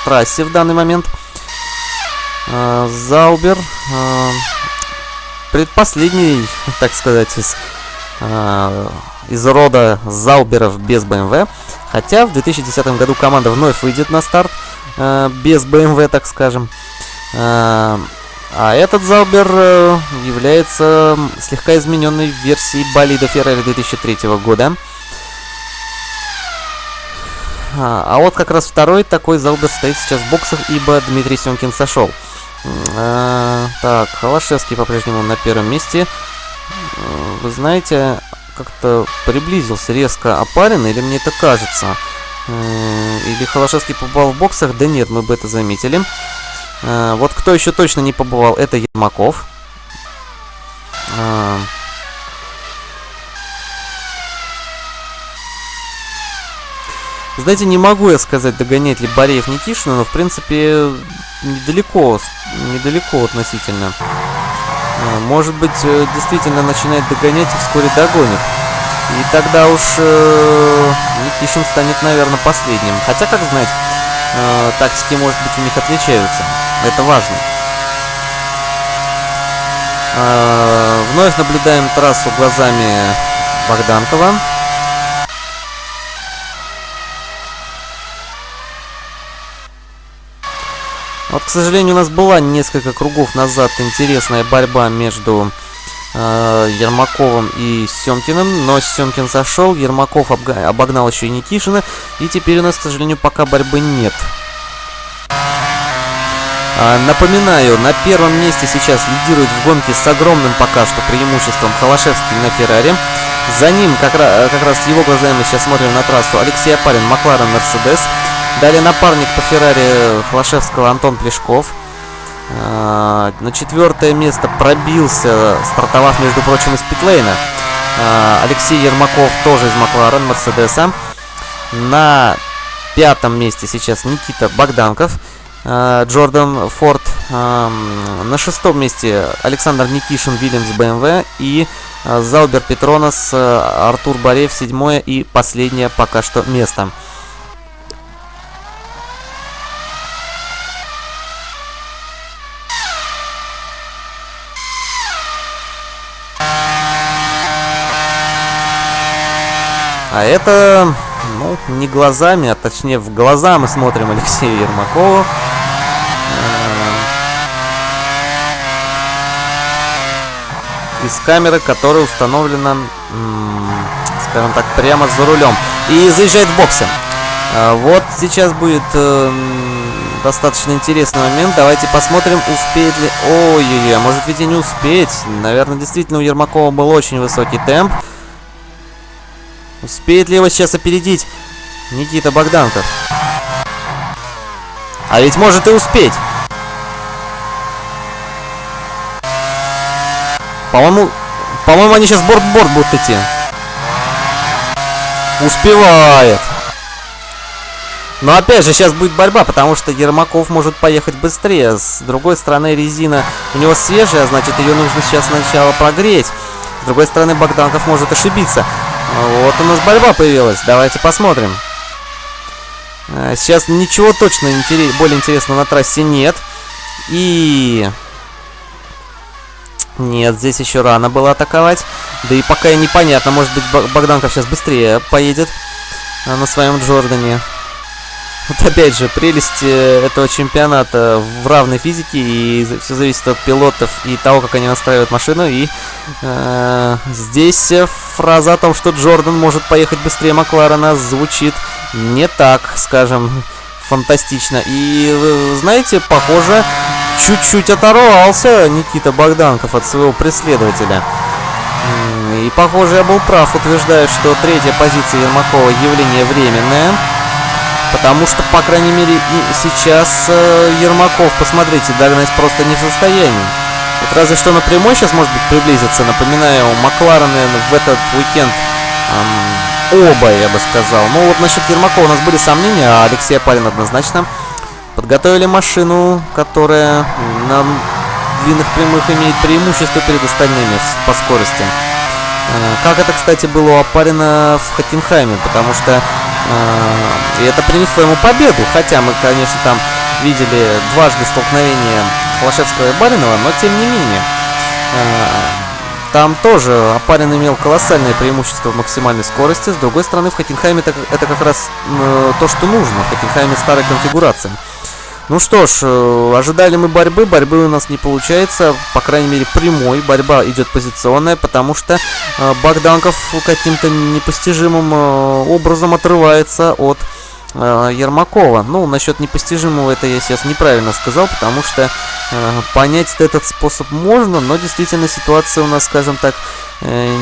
трассе в данный момент. Заубер предпоследний, *laughs* так сказать, из, э, из рода Зауберов без BMW. Хотя в 2010 году команда вновь выйдет на старт э, без BMW, так скажем. Э, а этот Заубер э, является слегка измененной версией болида Феррари 2003 года. А, а вот как раз второй такой Заубер стоит сейчас в боксах, ибо Дмитрий Сёмкин сошел. А, так, Холошевский по-прежнему на первом месте. Вы знаете, как-то приблизился резко опарин, или мне это кажется? А, или Холошевский побывал в боксах? Да нет, мы бы это заметили. А, вот кто еще точно не побывал, это Ермаков. А, Знаете, не могу я сказать, догоняет ли Бореев Никишина, но в принципе недалеко, недалеко относительно. А, может быть, э, действительно начинает догонять и вскоре догонит. И тогда уж э, Никишин станет, наверное, последним. Хотя, как знать, э, тактики, может быть, у них отличаются. Это важно. Э, вновь наблюдаем трассу глазами Богданкова. Вот, к сожалению, у нас была несколько кругов назад интересная борьба между э, Ермаковым и Семкиным, но Семкин сошел, Ермаков обогнал еще и Никишина, и теперь у нас, к сожалению, пока борьбы нет. А, напоминаю, на первом месте сейчас лидирует в гонке с огромным пока что преимуществом Холошевский на Феррари. За ним, как раз, как раз его глазами сейчас смотрим на трассу, Алексей Апарин, Макларен, Мерседес. Далее напарник по Феррари Флашевского Антон Плешков. А, на четвертое место пробился, стартовав, между прочим, из питлейна. А, Алексей Ермаков тоже из Макларен, Мерседеса. На пятом месте сейчас Никита Богданков. А, Джордан Форд. На шестом месте Александр Никишин, Вильямс, БМВ. И Заубер Петронос, Артур Бореев, седьмое и последнее пока что место. А это, ну, не глазами, а точнее в глаза мы смотрим Алексея Ермакова. Из камеры, которая установлена, скажем так, прямо за рулем. И заезжает в боксы. А, вот сейчас будет э, достаточно интересный момент. Давайте посмотрим, успеет ли... Ой-ой-ой, а может ведь и не успеть. Наверное, действительно у Ермакова был очень высокий темп. Успеет ли его сейчас опередить Никита Богданков? А ведь может и успеть. По-моему, по-моему, они сейчас борт-борт будут идти. Успевает. Но опять же, сейчас будет борьба, потому что Ермаков может поехать быстрее. С другой стороны, резина у него свежая, значит, ее нужно сейчас сначала прогреть. С другой стороны, Богданков может ошибиться. Вот у нас борьба появилась. Давайте посмотрим. А, сейчас ничего точно интерес, более интересного на трассе нет. И нет, здесь еще рано было атаковать. Да и пока непонятно, может быть Богданков сейчас быстрее поедет а, на своем Джордане. Вот опять же, прелесть э, этого чемпионата в равной физике, и все зависит от пилотов и того, как они настраивают машину. И э, здесь фраза о том, что Джордан может поехать быстрее Макларена, звучит не так, скажем, фантастично. И, знаете, похоже, чуть-чуть оторвался Никита Богданков от своего преследователя. И, похоже, я был прав, утверждая, что третья позиция Ермакова явление временное. Потому что, по крайней мере, сейчас э, Ермаков, посмотрите, догнать просто не в состоянии. Вот разве что напрямую сейчас, может быть, приблизиться. Напоминаю, Макларены в этот уикенд эм, оба, я бы сказал. Ну вот насчет Ермакова у нас были сомнения, а Алексей Апарин однозначно Подготовили машину, которая на длинных прямых имеет преимущество перед остальными по скорости. Э, как это, кстати, было у Апарина в Хаттенхайме, потому что э, это принесло ему победу, хотя мы, конечно, там видели дважды столкновение Холошевского и Баринова, но тем не менее. Э, там тоже Апарин имел колоссальное преимущество в максимальной скорости. С другой стороны, в Хаттенхайме это, это как раз э, то, что нужно. В Хаттенхайме старая конфигурация. Ну что ж, э, ожидали мы борьбы, борьбы у нас не получается, по крайней мере прямой, борьба идет позиционная, потому что э, Богданков каким-то непостижимым э, образом отрывается от э, Ермакова. Ну, насчет непостижимого это я сейчас неправильно сказал, потому что э, понять этот способ можно, но действительно ситуация у нас, скажем так, э,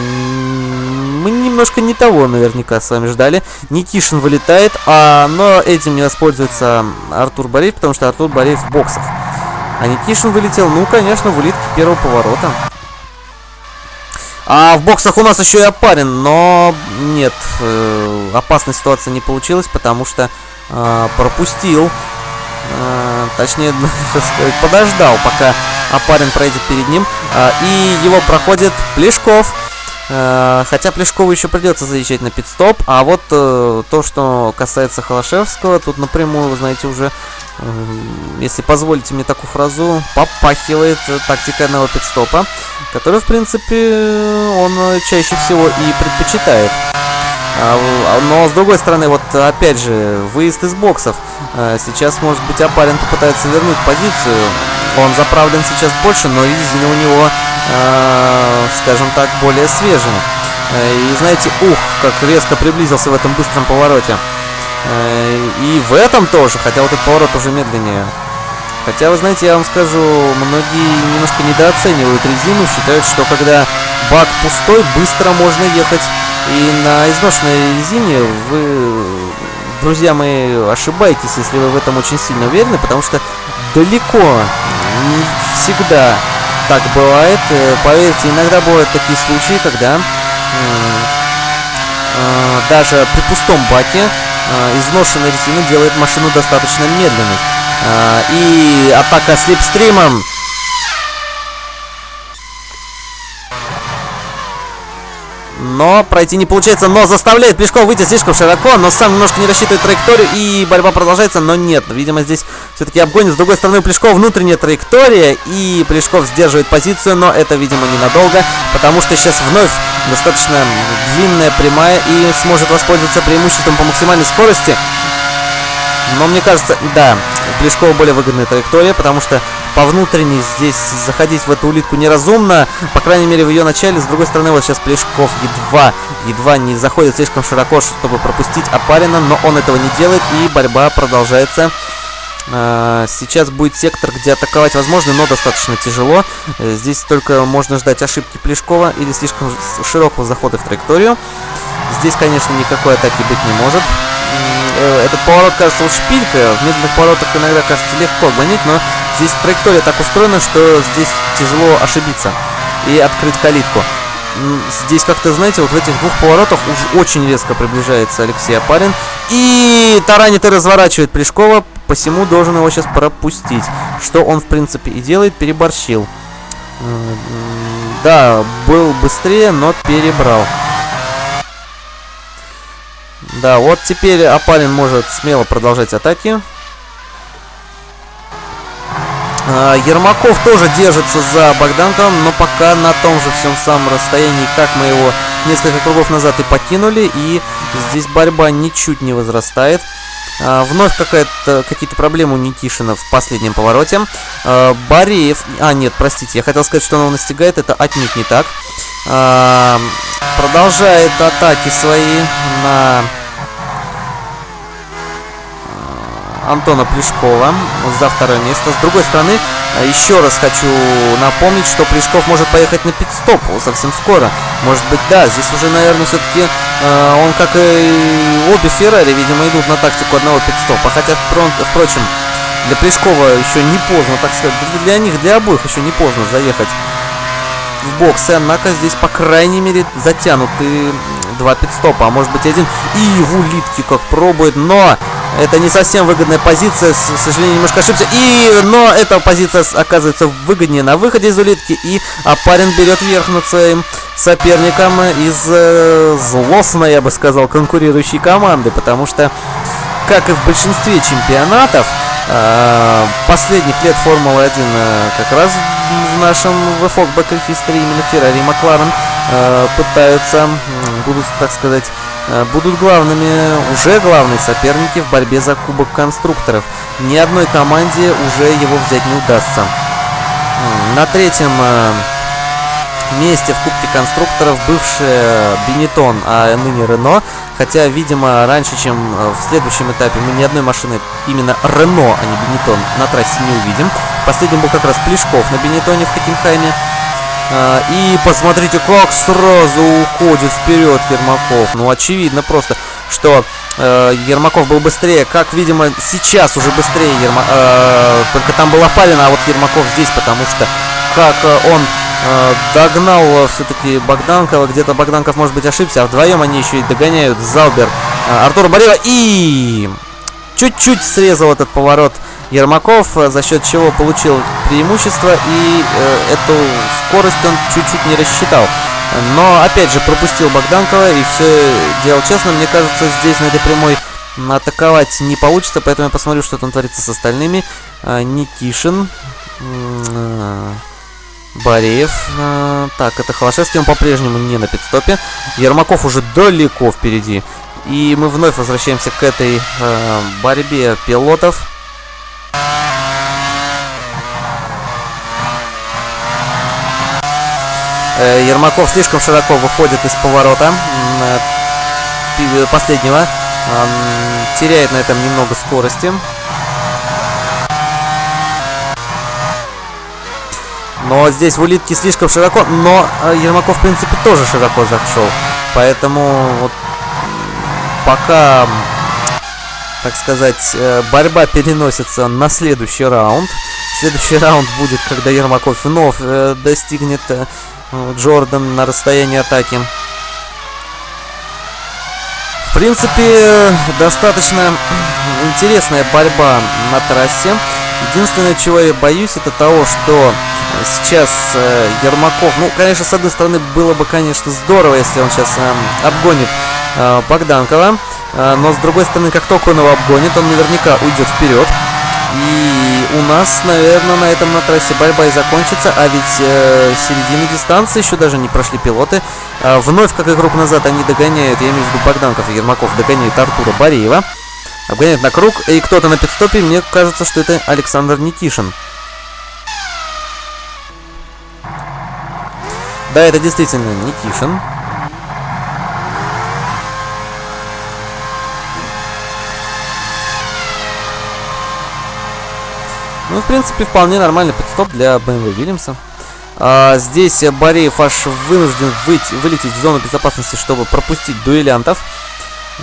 мы немножко не того наверняка с вами ждали. Никишин вылетает, а, но этим не воспользуется Артур Бореев, потому что Артур Бореев в боксах. А Никишин вылетел, ну, конечно, в улитке первого поворота. А в боксах у нас еще и опарен, но нет, э, опасная ситуация не получилась, потому что э, пропустил, э, точнее, *laughs* сказать, подождал, пока опарин пройдет перед ним, э, и его проходит Плешков. Хотя Плешкову еще придется заезжать на пидстоп. А вот то, что касается Холошевского, тут напрямую, вы знаете, уже, если позволите мне такую фразу, попахивает тактика одного пидстопа, который, в принципе, он чаще всего и предпочитает. А, а, но с другой стороны, вот опять же, выезд из боксов. Сейчас, может быть, Апарин попытается вернуть позицию. Он заправлен сейчас больше, но резина у него э, скажем так, более свежими. Э, и знаете, ух, как резко приблизился в этом быстром повороте. Э, и в этом тоже, хотя вот этот поворот уже медленнее. Хотя, вы знаете, я вам скажу, многие немножко недооценивают резину, считают, что когда бак пустой, быстро можно ехать. И на изношенной резине вы, друзья мои, ошибаетесь, если вы в этом очень сильно уверены, потому что далеко не всегда так бывает. Э, поверьте, иногда бывают такие случаи, когда э, даже при пустом баке э, изношенная резина делает машину достаточно медленной. И атака слепстримом но пройти не получается, но заставляет Плешков выйти слишком широко, но сам немножко не рассчитывает траекторию, и борьба продолжается, но нет, видимо, здесь все-таки обгонит. С другой стороны, у Плешкова внутренняя траектория, и Плешков сдерживает позицию, но это, видимо, ненадолго, потому что сейчас вновь достаточно длинная прямая и сможет воспользоваться преимуществом по максимальной скорости. Но мне кажется, да, Плешкова более выгодная траектория, потому что по внутренней здесь заходить в эту улитку неразумно. По крайней мере, в ее начале. С другой стороны, вот сейчас Плешков едва, едва не заходит слишком широко, чтобы пропустить Апарина, но он этого не делает, и борьба продолжается. А, сейчас будет сектор, где атаковать возможно, но достаточно тяжело. Э, здесь только можно ждать ошибки Плешкова или слишком широкого захода в траекторию. Здесь, конечно, никакой атаки быть не может. Э, этот поворот кажется вот шпилька. В медленных поворотах иногда кажется легко гонить, но здесь траектория так устроена, что здесь тяжело ошибиться и открыть калитку. Здесь как-то, знаете, вот в этих двух поворотах уж очень резко приближается Алексей Апарин. И таранит и разворачивает Плешкова, посему должен его сейчас пропустить. Что он, в принципе, и делает, переборщил. Да, был быстрее, но перебрал. Да, вот теперь Апалин может смело продолжать атаки. А, Ермаков тоже держится за Богданковым, но пока на том же всем самом расстоянии, как мы его несколько кругов назад и покинули. И здесь борьба ничуть не возрастает. А, вновь какие-то проблемы у Никишина в последнем повороте. А, Бореев... А, нет, простите, я хотел сказать, что он его настигает. Это отнюдь не так. Продолжает атаки свои на Антона Плешкова за второе место. С другой стороны, еще раз хочу напомнить, что Плешков может поехать на пит-стоп совсем скоро. Может быть, да, здесь уже, наверное, все-таки э, он, как и обе Феррари, видимо, идут на тактику одного пит-стопа. Хотя, впрочем, для Плешкова еще не поздно, так сказать, для них, для обоих еще не поздно заехать в боксы, однако здесь, по крайней мере, затянуты два пидстопа, а может быть один. И в улитке как пробует, но это не совсем выгодная позиция, к сожалению, немножко ошибся. И, но эта позиция оказывается выгоднее на выходе из улитки, и Апарин берет верх над своим соперником из э, злостной, я бы сказал, конкурирующей команды, потому что, как и в большинстве чемпионатов, э, последних лет Формулы-1 э, как раз в нашем в Back History именно Феррари и Макларен э, пытаются, будут, так сказать, будут главными, уже главные соперники в борьбе за Кубок Конструкторов. Ни одной команде уже его взять не удастся. На третьем э, месте в Кубке конструкторов бывший Бенетон, а ныне Рено. Хотя, видимо, раньше, чем э, в следующем этапе, мы ни одной машины именно Рено, а не Бенетон, на трассе не увидим. Последним был как раз Плешков на Бенетоне в Хокенхайме. А, и посмотрите, как сразу уходит вперед Ермаков. Ну, очевидно просто, что э, Ермаков был быстрее. Как, видимо, сейчас уже быстрее Ерма... Э, только там была Палина, а вот Ермаков здесь, потому что как э, он э, догнал э, все-таки Богданкова. Где-то Богданков, может быть, ошибся, а вдвоем они еще и догоняют Залбер э, Артура Борева. И чуть-чуть срезал этот поворот Ермаков, э, за счет чего получил преимущество и э, эту скорость он чуть-чуть не рассчитал. Но опять же пропустил Богданкова и все делал честно. Мне кажется, здесь на этой прямой атаковать не получится, поэтому я посмотрю, что там творится с остальными. А, Никишин. А, Бореев. А, так, это Холошевский, он по-прежнему не на пидстопе. Ермаков уже далеко впереди. И мы вновь возвращаемся к этой э, борьбе пилотов. Э, Ермаков слишком широко выходит из поворота э, последнего. Теряет на этом немного скорости. Но здесь в улитке слишком широко, но э, Ермаков, в принципе, тоже широко зашел. Поэтому вот пока, так сказать, борьба переносится на следующий раунд. Следующий раунд будет, когда Ермаков вновь достигнет Джордан на расстоянии атаки. В принципе, достаточно интересная борьба на трассе. Единственное, чего я боюсь, это того, что сейчас э, Ермаков... Ну, конечно, с одной стороны, было бы, конечно, здорово, если он сейчас э, обгонит э, Богданкова. А, но с другой стороны, как только он его обгонит, он наверняка уйдет вперед. И у нас, наверное, на этом на трассе борьба и закончится, а ведь э, середины дистанции еще даже не прошли пилоты. Э, вновь, как круг назад, они догоняют, я имею в виду Богданков и Ермаков, догоняют Артура Бореева, Обгоняют на круг, и кто-то на пидстопе, мне кажется, что это Александр Никишин. Да, это действительно Никишин. Ну, в принципе, вполне нормальный подстоп для BMW Вильямса. А, здесь Бореев аж вынужден выйти, вылететь в зону безопасности, чтобы пропустить дуэлянтов.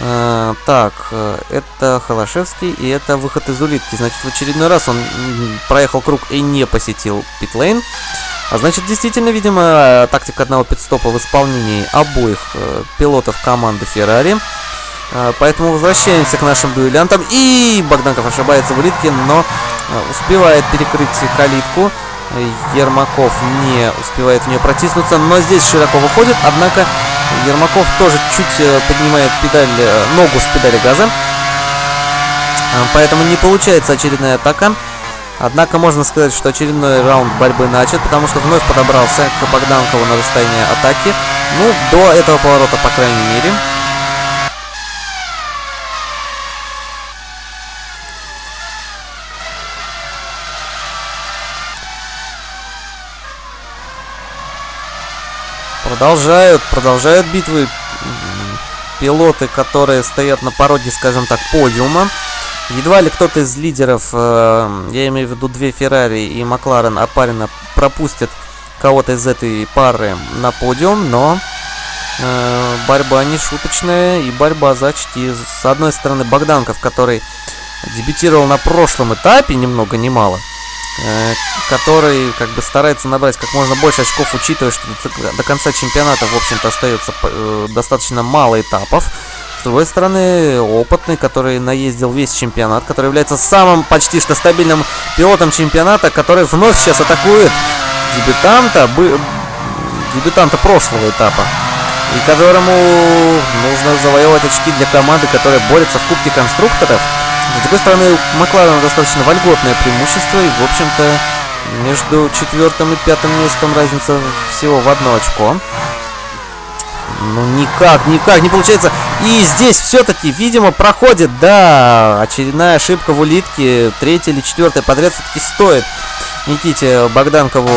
А, так, э, это Холошевский и это выход из улитки. Значит, в очередной раз он проехал круг и не посетил питлейн. А значит, действительно, видимо, тактика одного пидстопа в исполнении обоих э, пилотов команды Феррари. А, поэтому возвращаемся к нашим дуэлянтам. И Богданков ошибается в улитке, но успевает перекрыть калитку. Ермаков не успевает в нее протиснуться, но здесь широко выходит, однако Ермаков тоже чуть э, поднимает педаль, э, ногу с педали газа. Поэтому не получается очередная атака. Однако можно сказать, что очередной раунд борьбы начат, потому что вновь подобрался к Богданкову на расстояние атаки. Ну, до этого поворота, по крайней мере. Продолжают, продолжают битвы пилоты, которые стоят на пороге, скажем так, подиума. Едва ли кто-то из лидеров, э, я имею в виду две Феррари и Макларен опаренно пропустит кого-то из этой пары на подиум, но э, борьба не шуточная и борьба за очки. С одной стороны Богданков, который дебютировал на прошлом этапе, ни много ни мало, который как бы старается набрать как можно больше очков, учитывая, что до конца чемпионата, в общем-то, остается э, достаточно мало этапов. С другой стороны, опытный, который наездил весь чемпионат, который является самым почти что стабильным пилотом чемпионата, который вновь сейчас атакует дебютанта, дебютанта прошлого этапа, и которому нужно завоевывать очки для команды, которая борется в Кубке конструкторов. С другой стороны, у Макларена достаточно вольготное преимущество, и, в общем-то, между четвертым и пятым местом разница всего в одно очко. Ну, никак, никак не получается. И здесь все-таки, видимо, проходит, да, очередная ошибка в улитке. Третья или четвертая подряд все-таки стоит Никите Богданкову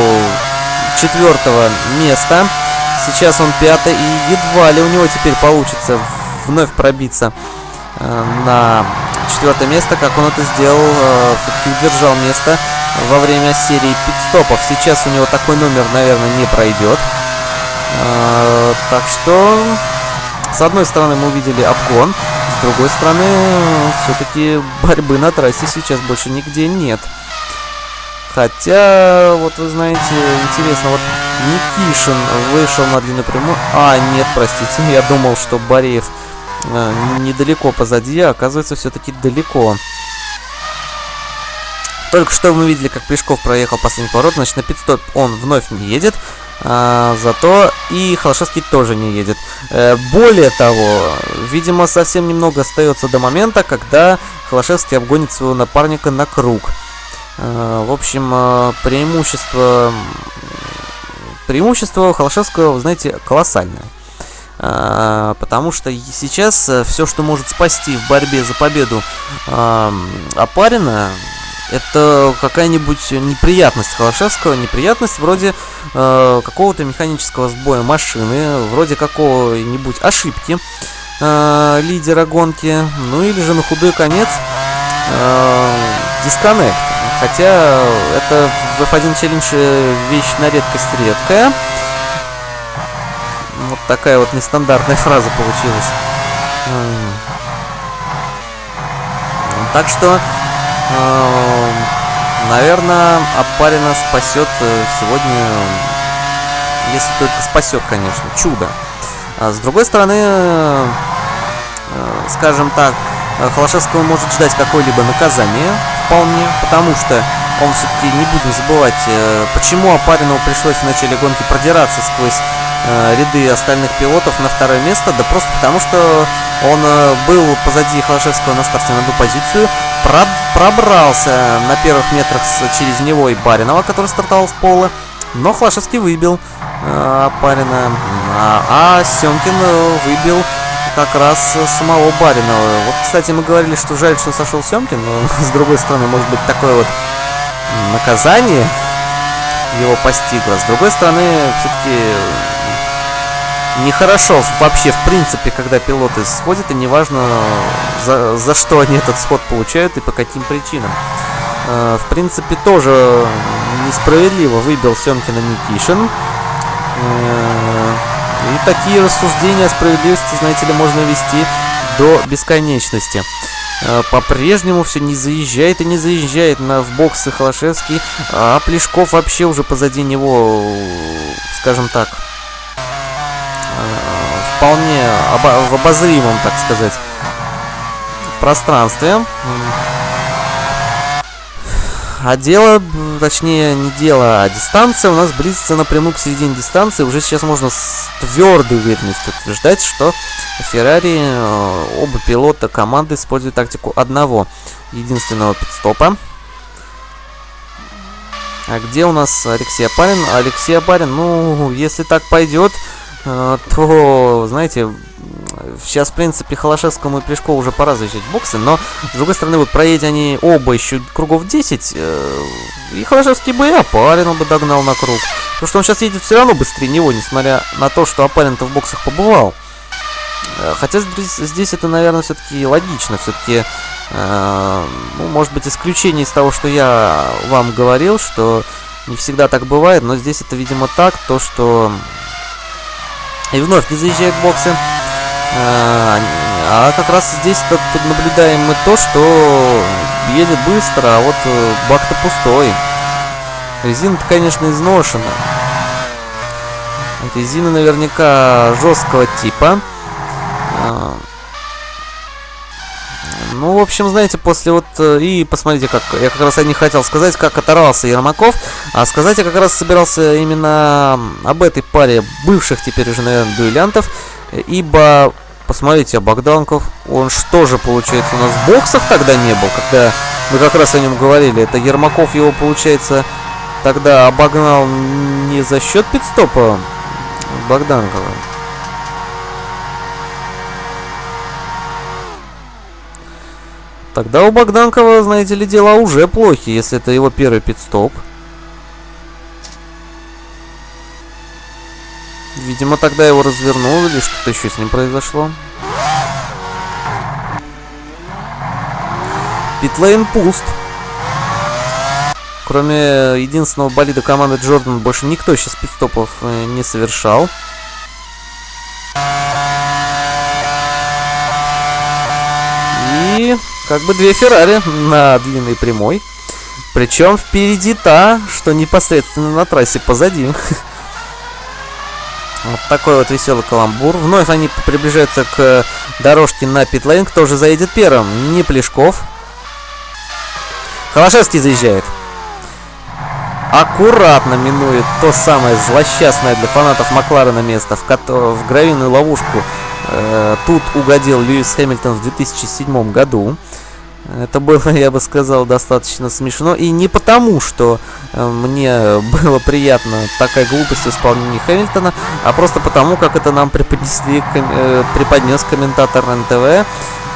четвертого места. Сейчас он пятый, и едва ли у него теперь получится вновь пробиться на четвертое место, как он это сделал, э, все-таки удержал место во время серии пидстопов. Сейчас у него такой номер, наверное, не пройдет. Э, так что, с одной стороны, мы увидели обгон, с другой стороны, все-таки борьбы на трассе сейчас больше нигде нет. Хотя, вот вы знаете, интересно, вот Никишин вышел на длинную прямую. А, нет, простите, *laughs* я думал, что Бореев э, недалеко позади, а оказывается все-таки далеко. Только что мы видели, как Плешков проехал последний поворот, значит на пидстоп он вновь не едет. А, зато и Холошевский тоже не едет. Э, более того, видимо, совсем немного остается до момента, когда Холошевский обгонит своего напарника на круг. Э, в общем, э, преимущество... Преимущество Холошевского, вы знаете, колоссальное. А, потому что сейчас э, все, что может спасти в борьбе за победу а, Апарина, это какая-нибудь неприятность Холошевского, неприятность вроде э, какого-то механического сбоя машины, вроде какого-нибудь ошибки э, лидера гонки, ну или же на худой конец э, дисконнект. Хотя это в F1 Challenge вещь на редкость редкая. Такая вот нестандартная фраза получилась. Так что, э, наверное, Апарина спасет э, сегодня, если только спасет, конечно, чудо. А с другой стороны, э, скажем так, Холошевского может ждать какое-либо наказание, вполне, потому что он все-таки, не будем забывать, почему Апаринову пришлось в начале гонки продираться сквозь э, ряды остальных пилотов на второе место, да просто потому, что он э, был позади Холошевского на старте на одну позицию, про пробрался на первых метрах с, через него и Баринова, который стартовал в поло, но Холошевский выбил э, Барина, а, а Семкин э, выбил как раз самого Баринова. Вот, кстати, мы говорили, что жаль, что сошел Семкин, но *laughs* с другой стороны, может быть, такое вот наказание его постигла. С другой стороны, все-таки нехорошо вообще, в принципе, когда пилоты сходят, и неважно, за, за что они этот сход получают и по каким причинам. Э, в принципе, тоже несправедливо выбил Семкина Никишин. Э, и такие рассуждения о справедливости, знаете ли, можно вести до бесконечности. Э, по-прежнему все не заезжает и не заезжает на, в боксы Холошевский, а Плешков вообще уже позади него, скажем так, вполне обо в обозримом, так сказать, пространстве. А дело, точнее не дело, а дистанция у нас близится напрямую к середине дистанции. Уже сейчас можно с твердой уверенностью утверждать, что Феррари, э, оба пилота команды используют тактику одного единственного пидстопа. А где у нас Алексей Апарин? Алексей Апарин, ну, если так пойдет, то, знаете, сейчас, в принципе, Холошевскому и Плешкову уже пора заезжать в боксы, но, с другой стороны, вот проедя они оба еще кругов 10, э, и Холошевский бы и Апарина бы догнал на круг. Потому что он сейчас едет все равно быстрее него, несмотря на то, что Апарин-то в боксах побывал. Э, хотя здесь, здесь это, наверное, все-таки логично. Все-таки, э, ну, может быть, исключение из того, что я вам говорил, что не всегда так бывает, но здесь это, видимо, так, то, что... И вновь не заезжает в боксы. А, а как раз здесь наблюдаем мы то, что едет быстро, а вот э, бак-то пустой. Резина-то, конечно, изношена. Резина наверняка жесткого типа. Ну, в общем, знаете, после вот... Э, и посмотрите, как... Я как раз не хотел сказать, как оторвался Ермаков. А сказать я как раз собирался именно об этой паре бывших теперь уже, наверное, дуэлянтов. Ибо, посмотрите, а Богданков, он что же, получается, у нас в боксах тогда не был, когда мы как раз о нем говорили. Это Ермаков его, получается, тогда обогнал не за счет пидстопа Богданкова. Тогда у Богданкова, знаете ли, дела уже плохи, если это его первый пидстоп. Видимо, тогда его развернули, или что-то еще с ним произошло. Питлейн пуст. Кроме единственного болида команды Джордан, больше никто сейчас пидстопов э, не совершал. И как бы две Феррари на длинной прямой. Причем впереди та, что непосредственно на трассе позади. *laughs* Вот такой вот веселый каламбур. Вновь они приближаются к дорожке на питлейн. Кто же заедет первым? Не Плешков. Холошевский заезжает. Аккуратно минует то самое злосчастное для фанатов Макларена место, в, которое, в гравийную ловушку э, тут угодил Льюис Хэмилтон в 2007 году. Это было, я бы сказал, достаточно смешно. И не потому, что э, мне было приятно такая глупость в исполнении Хэмилтона, а просто потому, как это нам преподнесли, э, преподнес комментатор НТВ.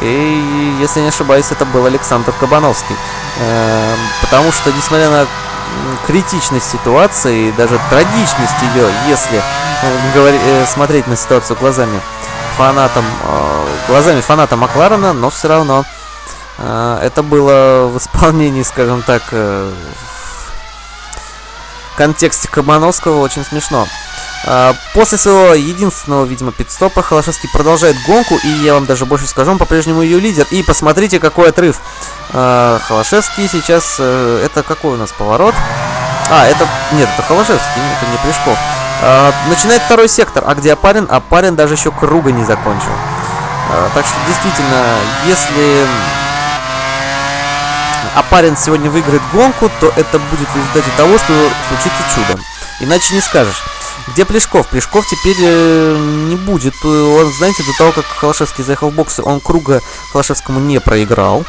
И, если не ошибаюсь, это был Александр Кабановский. Э, потому что, несмотря на критичность ситуации даже трагичность ее, если э, э, смотреть на ситуацию глазами фанатам, э, глазами фаната Макларена, но все равно это было в исполнении, скажем так, э, в контексте Кабановского очень смешно. А, после своего единственного, видимо, пидстопа Холошевский продолжает гонку, и я вам даже больше скажу, он по-прежнему ее лидер. И посмотрите, какой отрыв. А, Холошевский сейчас... Э, это какой у нас поворот? А, это... Нет, это Холошевский, это не Плешков. Начинает второй сектор, а где Апарин? Апарин даже еще круга не закончил. Так что, действительно, если а парень сегодня выиграет гонку, то это будет в результате того, что случится чудо. Иначе не скажешь. Где Плешков? Плешков теперь э, не будет. Он, знаете, до того, как Холошевский заехал в боксы, он круга Холошевскому не проиграл.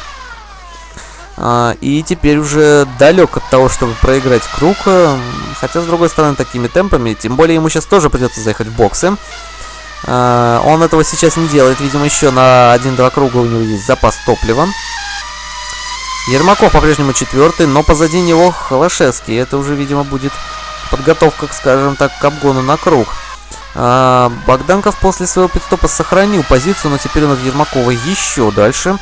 А, и теперь уже далек от того, чтобы проиграть круг. Э, хотя, с другой стороны, такими темпами. Тем более, ему сейчас тоже придется заехать в боксы. А, он этого сейчас не делает. Видимо, еще на 1-2 круга у него есть запас топлива. Ермаков по-прежнему четвертый, но позади него Холошевский. Это уже, видимо, будет подготовка, скажем так, к обгону на круг. А, Богданков после своего пидстопа сохранил позицию, но теперь он от Ермакова еще дальше.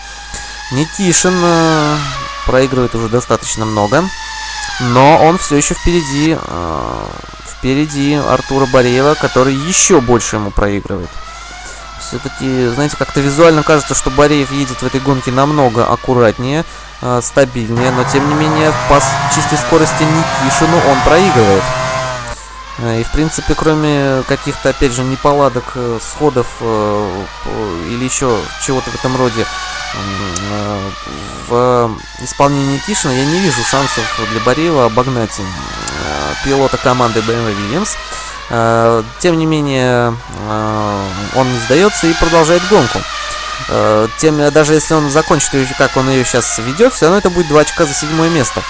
Никишин э, проигрывает уже достаточно много. Но он все еще впереди, э, впереди Артура Бореева, который еще больше ему проигрывает. Все-таки, знаете, как-то визуально кажется, что Бореев едет в этой гонке намного аккуратнее, э, стабильнее, но тем не менее по чистой скорости Никишину он проигрывает. Э, и, в принципе, кроме каких-то, опять же, неполадок, э, сходов э, или еще чего-то в этом роде в исполнении Никишина я не вижу шансов для Бореева обогнать пилота команды BMW Williams. Тем не менее, он не сдается и продолжает гонку. Тем, даже если он закончит ее, как он ее сейчас ведет, все равно это будет 2 очка за седьмое место.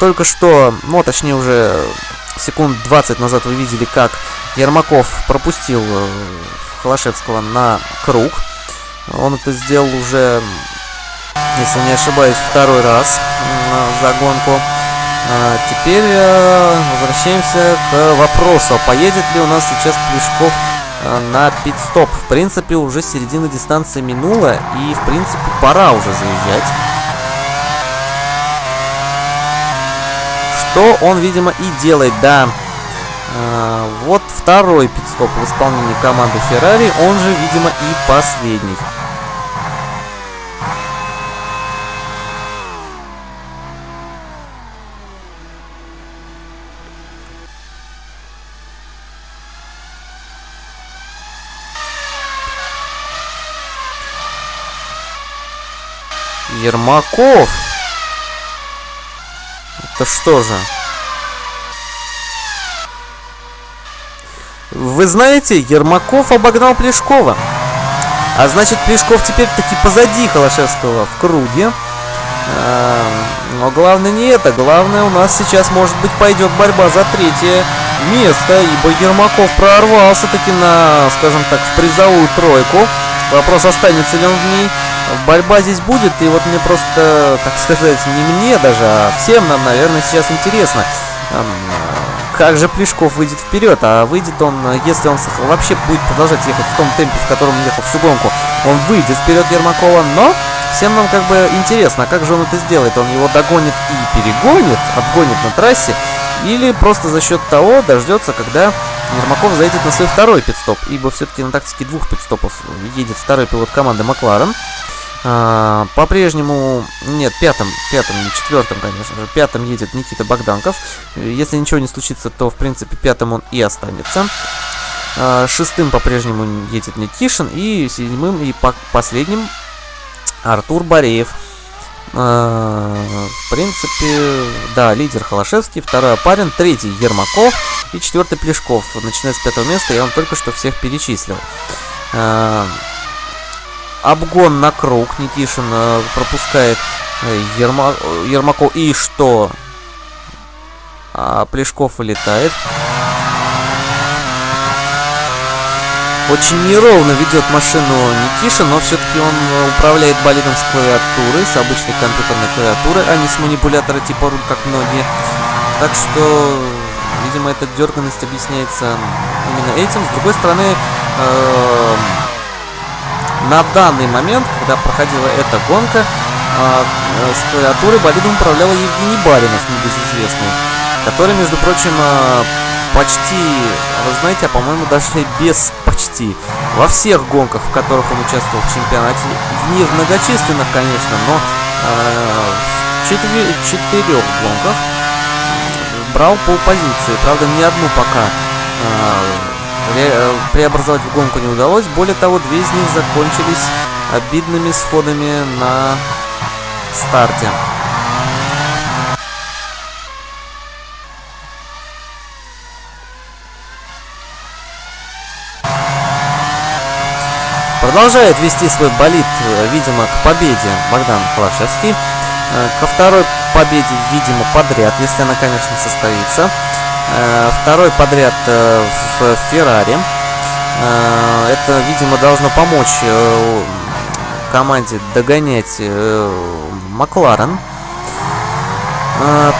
Только что, ну, точнее уже секунд 20 назад вы видели, как Ермаков пропустил э, Холошевского на круг. Он это сделал уже, если не ошибаюсь, второй раз за гонку. А теперь э, возвращаемся к вопросу, поедет ли у нас сейчас Плешков э, на пит-стоп. В принципе, уже середина дистанции минула, и, в принципе, пора уже заезжать. Что он, видимо, и делает, да. А, вот второй пидстоп в исполнении команды Ferrari, он же, видимо, и последний. Ермаков это что же? Вы знаете, Ермаков обогнал Плешкова. А значит, Плешков теперь таки позади Холошевского в круге. А, но главное не это. Главное, у нас сейчас, может быть, пойдет борьба за третье место, ибо Ермаков прорвался таки на, скажем так, в призовую тройку. Вопрос, останется ли он в ней. Борьба здесь будет, и вот мне просто, так сказать, не мне даже, а всем нам, наверное, сейчас интересно, как же Плешков выйдет вперед, а выйдет он, если он вообще будет продолжать ехать в том темпе, в котором ехал всю гонку, он выйдет вперед Ермакова, но всем нам как бы интересно, а как же он это сделает, он его догонит и перегонит, обгонит на трассе, или просто за счет того дождется, когда Ермаков зайдет на свой второй пидстоп, ибо все-таки на тактике двух пидстопов едет второй пилот команды Макларен. А, По-прежнему, нет, пятым, пятым, не четвертым, конечно же, пятым едет Никита Богданков. Если ничего не случится, то, в принципе, пятым он и останется. А, шестым по-прежнему едет Никишин, и седьмым и по последним Артур Бореев. А, в принципе, да, лидер Холошевский, второй Апарин, третий Ермаков и четвертый Плешков. Начиная с пятого места, я вам только что всех перечислил. А, обгон на круг. Никишин а, пропускает э, Ерма... Ермаков. И что? А Плешков вылетает. Очень неровно ведет машину Никиша, но все-таки он э, управляет болидом с клавиатурой, с обычной компьютерной клавиатурой, а не с манипулятора типа руль, как многие. Так что, видимо, эта дерганность объясняется именно этим. С другой стороны, э на данный момент, когда проходила эта гонка, э с клавиатурой болидом управлял Евгений Баринов, небезызвестный, который, между прочим, э почти, вы знаете, а по-моему даже без почти, во всех гонках, в которых он участвовал в чемпионате, не в многочисленных, конечно, но э, в четыре, четырех гонках брал полпозиции, правда, ни одну пока э, преобразовать в гонку не удалось, более того, две из них закончились обидными сходами на старте. Продолжает вести свой болит, э, видимо, к победе Богдан Холошевский. Э, ко второй победе, видимо, подряд, если она, конечно, состоится. Э, второй подряд в Феррари. Это, видимо, должно помочь команде догонять Макларен.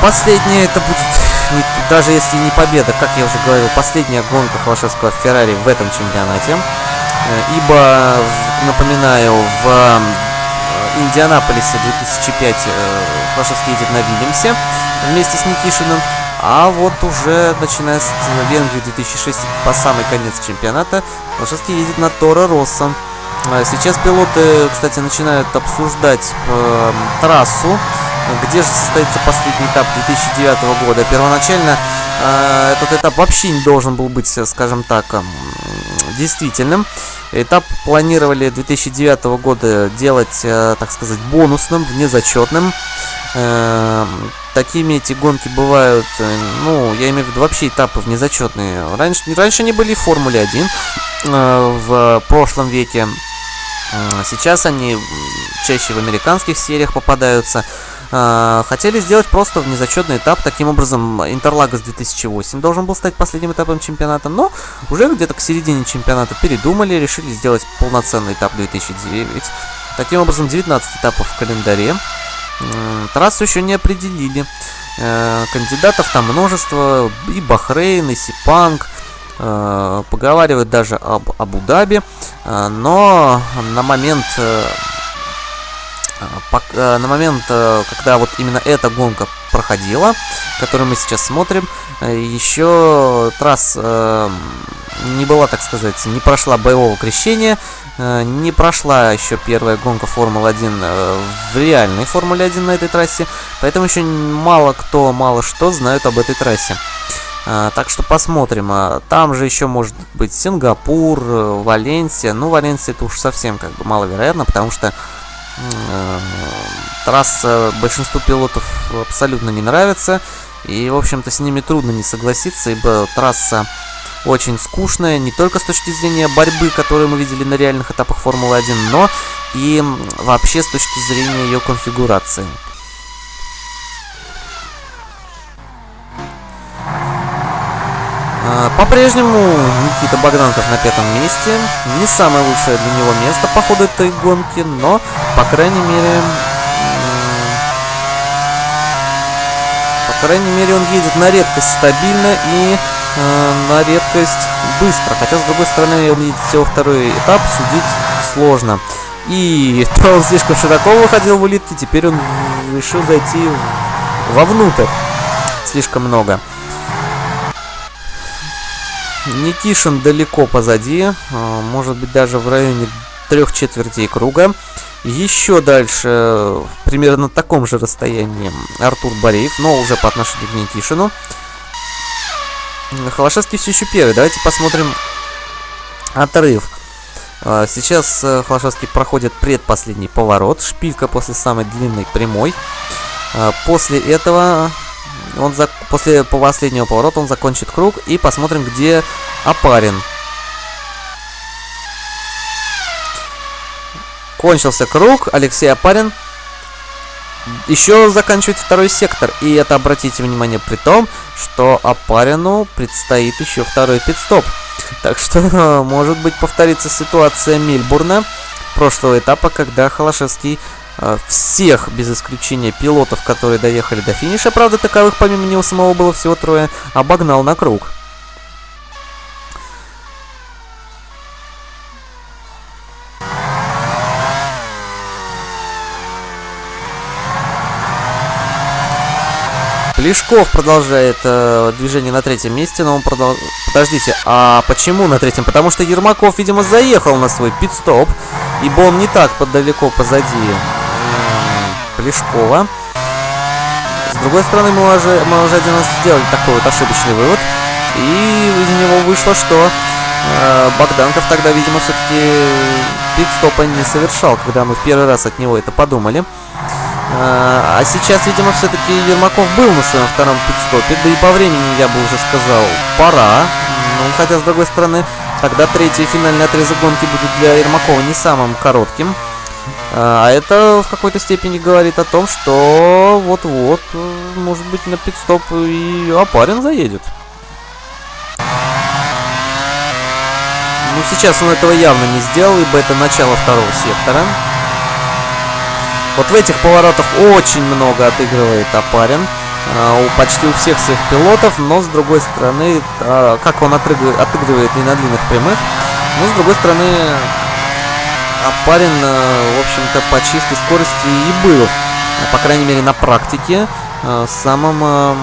Последнее это будет, *laughs* даже если не победа, как я уже говорил, последняя гонка Холошевского в Феррари в этом чемпионате. Э, ибо, напоминаю, в э, Индианаполисе 2005 Холошевский едет на Вильямсе вместе с Никишиным. А вот уже начиная с Венгрии 2006 по самый конец чемпионата Холошевский едет на Торо Росса. Сейчас пилоты, кстати, начинают обсуждать э, трассу где же состоится последний этап 2009 года. Первоначально э, этот этап вообще не должен был быть, скажем так, действительным. Этап планировали 2009 года делать, э, так сказать, бонусным, внезачетным. Э, такими эти гонки бывают, э, ну, я имею в виду вообще этапы внезачетные. Раньше, раньше они были в Формуле 1 э, в прошлом веке. Сейчас они чаще в американских сериях попадаются. А, хотели сделать просто внезачетный этап. Таким образом, Интерлагос 2008 должен был стать последним этапом чемпионата. Но уже где-то к середине чемпионата передумали, решили сделать полноценный этап 2009. Таким образом, 19 этапов в календаре. Трассу еще не определили. Э, кандидатов там множество. И Бахрейн, и Сипанг. Э, поговаривают даже об Абу-Даби. Э, но на момент на момент, э, когда вот именно эта гонка проходила, которую мы сейчас смотрим, еще трасс не была, так сказать, не прошла боевого крещения, не прошла еще первая гонка Формулы-1 в реальной Формуле 1 на этой трассе, поэтому еще мало кто, мало что знают об этой трассе. Так что посмотрим. Там же еще может быть Сингапур, Валенсия. Ну, Валенсия это уж совсем как бы маловероятно, потому что Э, трасса большинству пилотов абсолютно не нравится. И, в общем-то, с ними трудно не согласиться, ибо трасса очень скучная, не только с точки зрения борьбы, которую мы видели на реальных этапах Формулы-1, но и вообще с точки зрения ее конфигурации. По-прежнему Никита Богданков на пятом месте. Не самое лучшее для него место по ходу этой гонки, но, по крайней мере, по крайней мере, он едет на редкость стабильно и э, на редкость быстро. Хотя, с другой стороны, он едет всего второй этап, судить сложно. И *laughs* то он слишком широко выходил в улитки, теперь он решил зайти вовнутрь. Слишком много. Никишин далеко позади, а, может быть даже в районе трех четвертей круга. Еще дальше, примерно на таком же расстоянии, Артур Бореев, но уже по отношению к Никишину. Холошевский все еще первый. Давайте посмотрим отрыв. А, сейчас э, Холошевский проходит предпоследний поворот. Шпилька после самой длинной прямой. А, после этого он за... После последнего поворота он закончит круг. И посмотрим, где Апарин. Кончился круг. Алексей Апарин еще заканчивает второй сектор. И это, обратите внимание, при том, что Апарину предстоит еще второй пидстоп. Так что, *laughs* может быть, повторится ситуация Мильбурна прошлого этапа, когда Холошевский всех, без исключения пилотов, которые доехали до финиша, правда, таковых помимо него самого было всего трое, обогнал на круг. Плешков продолжает э, движение на третьем месте, но он продолжает... Подождите, а почему на третьем? Потому что Ермаков, видимо, заехал на свой пит-стоп, ибо он не так далеко позади Плешкова. С другой стороны, мы уже, мы уже раз сделали такой вот ошибочный вывод. И из него вышло, что э, Богданков тогда, видимо, все-таки пит-стопа не совершал, когда мы в первый раз от него это подумали. Э, а сейчас, видимо, все-таки Ермаков был на своем втором пит-стопе, да и по времени, я бы уже сказал, пора. Ну, хотя, с другой стороны, тогда третий финальный отрезок гонки будет для Ермакова не самым коротким. А это в какой-то степени говорит о том, что вот-вот, может быть, на пидстоп и Апарин заедет. Ну, сейчас он этого явно не сделал, ибо это начало второго сектора. Вот в этих поворотах очень много отыгрывает Апарин. у почти у всех своих пилотов, но с другой стороны, как он отыгрывает, отыгрывает не на длинных прямых, но с другой стороны, Апарин, в общем-то, по чистой скорости и был, по крайней мере, на практике, самым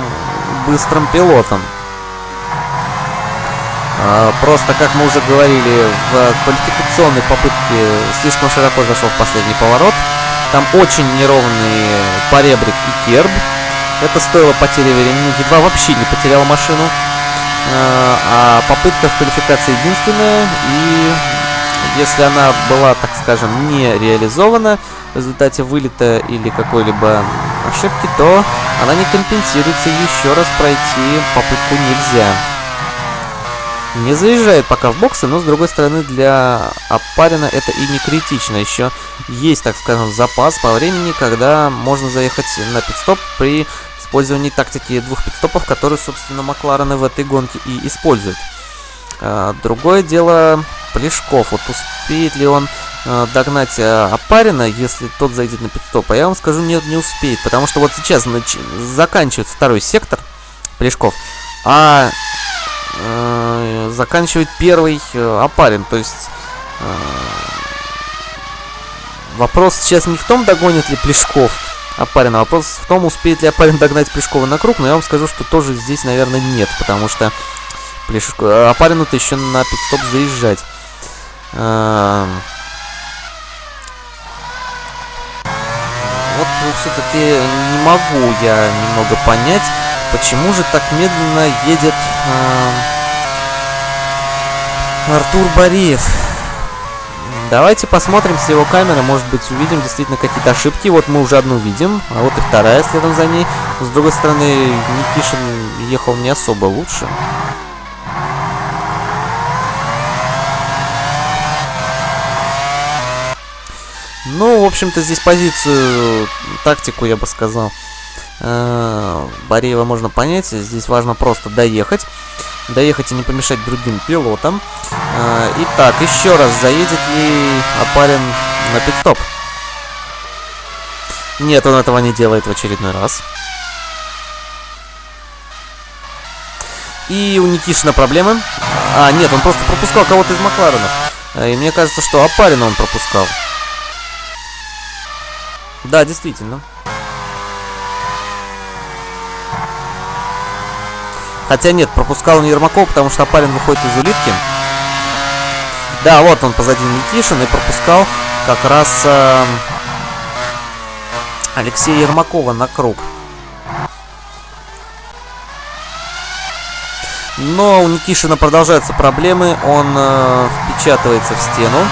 быстрым пилотом. А, просто, как мы уже говорили, в квалификационной попытке слишком широко зашел в последний поворот. Там очень неровный поребрик и керб. Это стоило потери времени. Едва вообще не потерял машину. А, а попытка в квалификации единственная. И если она была, так скажем, не реализована в результате вылета или какой-либо ошибки, то она не компенсируется. Еще раз пройти попытку нельзя не заезжает пока в боксы, но с другой стороны для Апарина это и не критично. Еще есть, так скажем, запас по времени, когда можно заехать на пидстоп при использовании тактики двух пидстопов, которые, собственно, Макларены в этой гонке и используют. А, другое дело Плешков. Вот успеет ли он а, догнать Апарина, если тот зайдет на пидстоп? А я вам скажу, нет, не успеет. Потому что вот сейчас заканчивается второй сектор Плешков, а э, заканчивает первый э, Апарин. То есть э, вопрос сейчас не в том, догонит ли Плешков Апарина, вопрос в том, успеет ли Апарин догнать Плешкова на круг. Но я вам скажу, что тоже здесь, наверное, нет, потому что Плешко... Э, Апарину-то еще на пидстоп заезжать. Вот все-таки не могу я немного понять, Почему же так медленно едет Артур Бариев? Давайте посмотрим с его камеры, может быть увидим действительно какие-то ошибки. Вот мы уже одну видим, а вот и вторая следом за ней. С другой стороны, Никишин ехал не особо лучше. Ну, в общем-то, здесь позицию, тактику, я бы сказал, Э, Бореева можно понять. Здесь важно просто доехать. Доехать и не помешать другим пилотам. Э, итак, еще раз, заедет ли Апарин на пидстоп? Нет, он этого не делает в очередной раз. И у Никишина проблемы. А, нет, он просто пропускал кого-то из Макларена. Э, и мне кажется, что Апарина он пропускал. Да, действительно. Хотя нет, пропускал он Ермакова, потому что парень выходит из улитки. Да, вот он позади Никишин и пропускал как раз э, Алексея Ермакова на круг. Но у Никишина продолжаются проблемы. Он э, впечатывается в стену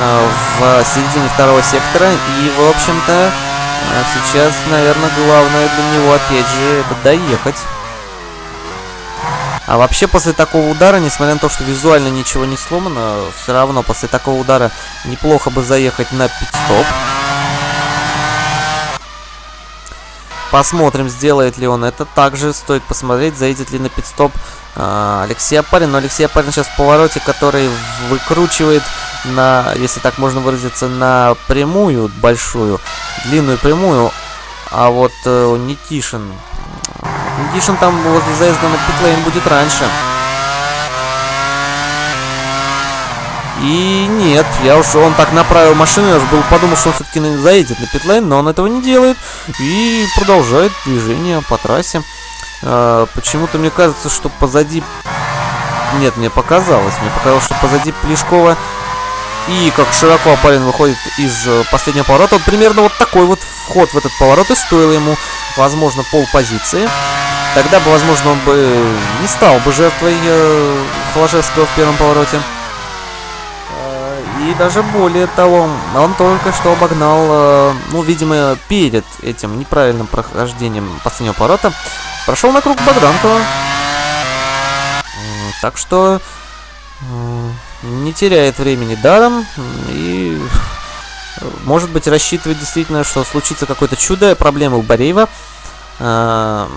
в середине второго сектора. И, в общем-то, э, сейчас, наверное, главное для него, опять же, это доехать. А вообще после такого удара, несмотря на то, что визуально ничего не сломано, все равно после такого удара неплохо бы заехать на пит-стоп. Посмотрим, сделает ли он это. Также стоит посмотреть, заедет ли на пит-стоп а, Алексей Апарин. Но Алексей Апарин сейчас в повороте, который выкручивает на, если так можно выразиться, на прямую большую, длинную прямую. А вот э, Никишин Никишин там возле заезда на питлейн будет раньше. И нет, я уж он так направил машину, я уже был подумал, что он все-таки заедет на питлейн, но он этого не делает. И продолжает движение по трассе. А, Почему-то мне кажется, что позади... Нет, мне показалось. Мне показалось, что позади Плешкова и как широко Апарин выходит из э, последнего поворота. Вот примерно вот такой вот вход в этот поворот и стоил ему, возможно, пол позиции. Тогда бы, возможно, он бы не стал бы жертвой э, Холошевского в первом повороте. Э, и даже более того, он только что обогнал, э, ну, видимо, перед этим неправильным прохождением последнего поворота, прошел на круг Богданкова. Так что не теряет времени даром и может быть рассчитывает действительно, что случится какое-то чудо, проблемы у Бореева. А,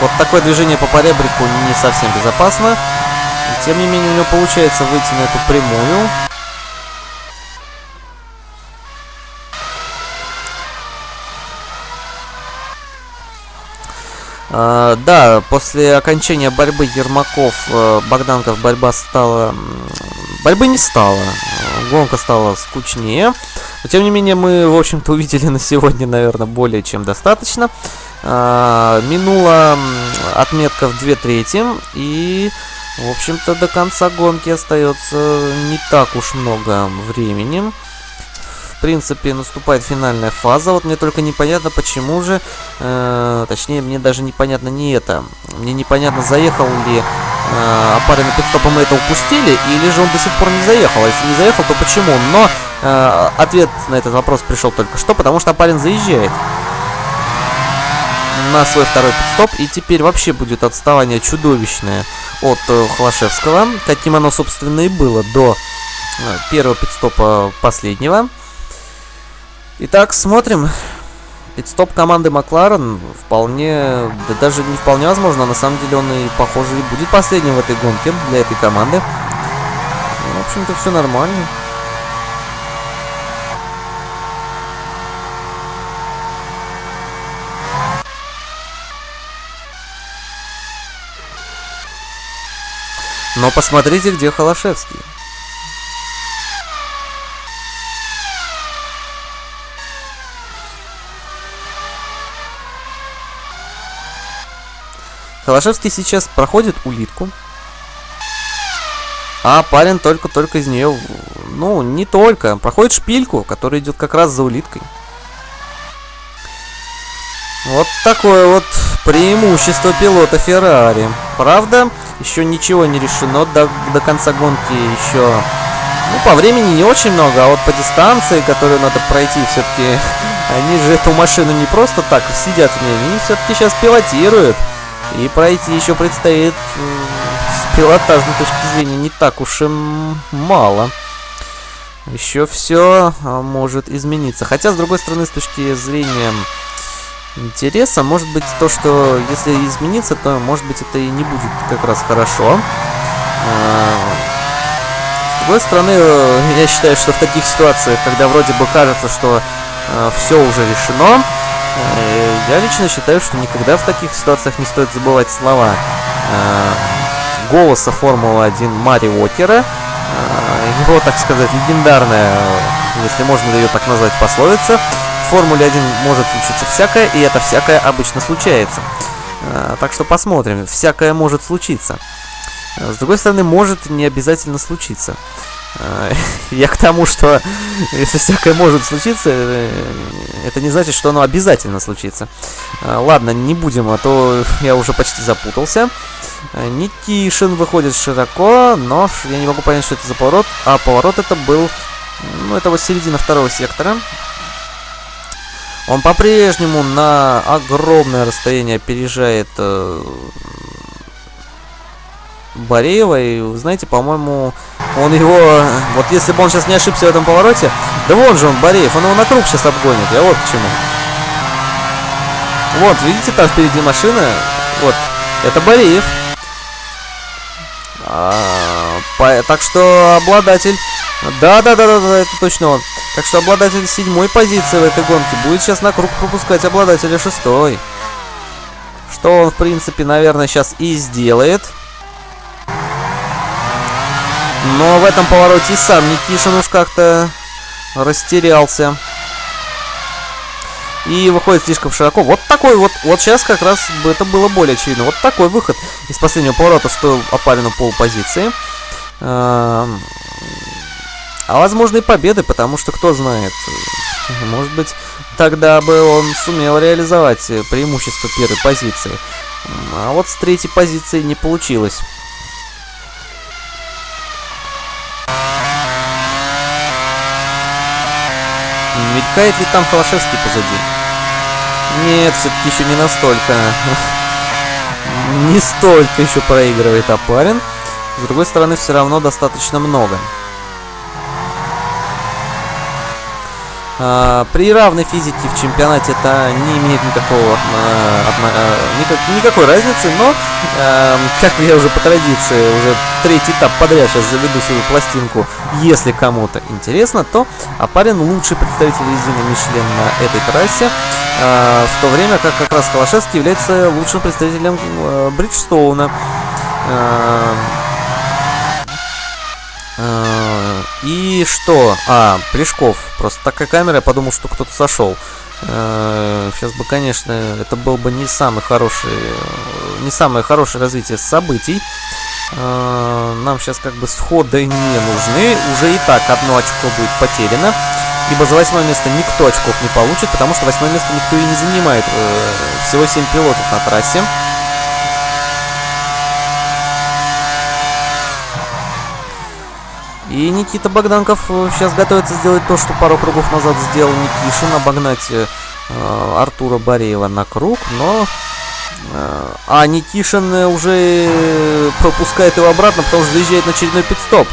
вот такое движение по поребрику не совсем безопасно. Тем не менее, у него получается выйти на эту прямую. А, да, после окончания борьбы Ермаков, э, Богданков борьба стала... Борьбы не стало. Гонка стала скучнее. Но, тем не менее, мы, в общем-то, увидели на сегодня, наверное, более чем достаточно. А, минула отметка в 2 трети. И в общем-то, до конца гонки остается не так уж много времени принципе, наступает финальная фаза. Вот мне только непонятно, почему же, э, точнее, мне даже непонятно не это. Мне непонятно, заехал ли э, Апарин на пидстопа мы это упустили, или же он до сих пор не заехал. А если не заехал, то почему? Но э, ответ на этот вопрос пришел только что, потому что Апарин заезжает на свой второй пидстоп, и теперь вообще будет отставание чудовищное от э, Холошевского, каким оно, собственно, и было до э, первого пидстопа последнего. Итак, смотрим. Пидстоп команды Макларен вполне, да даже не вполне возможно, на самом деле он и, похоже, и будет последним в этой гонке для этой команды. В общем-то, все нормально. Но посмотрите, где Холошевский. Холошевский сейчас проходит улитку. А парень только-только из нее... Ну, не только. Проходит шпильку, которая идет как раз за улиткой. Вот такое вот преимущество пилота Феррари. Правда, еще ничего не решено до, до конца гонки еще... Ну, по времени не очень много, а вот по дистанции, которую надо пройти, все-таки... *laughs* Они же эту машину не просто так сидят в ней, они все-таки сейчас пилотируют. И пройти еще предстоит с пилотажной точки зрения не так уж и мало. Еще все а, может измениться. Хотя, с другой стороны, с точки зрения интереса, может быть то, что если измениться, то, может быть, это и не будет как раз хорошо. А, с другой стороны, я считаю, что в таких ситуациях, когда вроде бы кажется, что а, все уже решено, Э, я лично считаю, что никогда в таких ситуациях не стоит забывать слова э, голоса Формулы-1 Мари Уокера. Его, так сказать, легендарная, если можно ее так назвать, пословица. Формуле 1 может случиться всякое, и это всякое обычно случается. Так что посмотрим. Всякое может случиться. С другой стороны, может не обязательно случиться. *laughs* Я к тому, что *laughs* если всякое может случиться, э, это не значит, что оно обязательно случится. Ладно, не будем, а то *laughs* я уже почти запутался. Никишин выходит широко, но я не могу понять, что это за поворот. А поворот это был... Ну, это вот середина второго сектора. Он по-прежнему на огромное расстояние опережает э, Бореева. И, знаете, по-моему, он его... Вот если бы он сейчас не ошибся в этом повороте... Да вон же он, Бореев, он его на круг сейчас обгонит. Я вот к чему. Вот, видите, там впереди машина. Вот, это Бореев. А, по, так что обладатель... Да-да-да-да, это точно он. Так что обладатель седьмой позиции в этой гонке будет сейчас на круг пропускать обладателя шестой. Что он, в принципе, наверное, сейчас и сделает. Но в этом повороте сам Никишин уж как-то растерялся. И выходит слишком широко. Вот такой вот, вот сейчас как раз это было более очевидно. Вот такой выход из последнего поворота стоил Апарину полпозиции. А, возможно и победы, потому что кто знает. Может быть, тогда бы он сумел реализовать преимущество первой позиции. А вот с третьей позиции не получилось. Мелькает ли там Холошевский позади? Нет, все-таки еще не настолько. *laughs* Не столько еще проигрывает Апарин. С другой стороны, все равно достаточно много. При равной физике в чемпионате это не имеет никакого, а, а, никак, никакой разницы, но, как я уже по традиции, уже третий этап подряд сейчас заведу свою пластинку, если кому-то интересно, то Апарин лучший представитель резины Мишлен на этой трассе. э, в то время как как раз Холошевский является лучшим представителем э, Бриджстоуна. Э, э, и что? А, Плешков. Просто такая камера, я подумал, что кто-то сошел. Сейчас бы, конечно, это был бы не самый хороший, не самое хорошее развитие событий. Нам сейчас как бы сходы не нужны. Уже и так одно очко будет потеряно. Ибо за восьмое место никто очков не получит, потому что восьмое место никто и не занимает. Всего 7 пилотов на трассе. И Никита Богданков сейчас готовится сделать то, что пару кругов назад сделал Никишин, обогнать э, Артура Бореева на круг, но... Э, а Никишин уже пропускает его обратно, потому что заезжает на очередной пидстоп.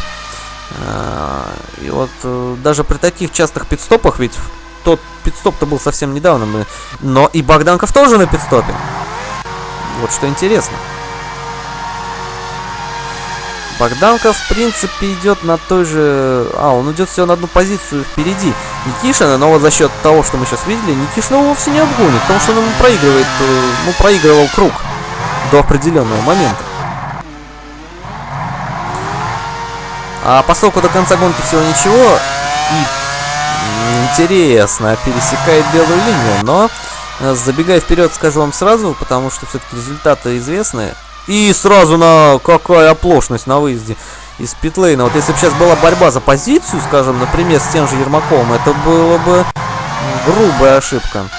Э, и вот э, даже при таких частых пидстопах, ведь тот пидстоп-то был совсем недавно, мы... но и Богданков тоже на пидстопе. Вот что интересно. Богданка, в принципе, идет на той же... А, он идет всего на одну позицию впереди Никишина, но вот за счет того, что мы сейчас видели, Никишин его вовсе не обгонит, потому что он ему проигрывает, э, ну, проигрывал круг до определенного момента. А поскольку до конца гонки всего ничего, и интересно, пересекает белую линию, но э, забегая вперед, скажу вам сразу, потому что все-таки результаты известны, и сразу на какая оплошность на выезде из питлейна. Вот если бы сейчас была борьба за позицию, скажем, например, с тем же Ермаковым, это было бы грубая ошибка.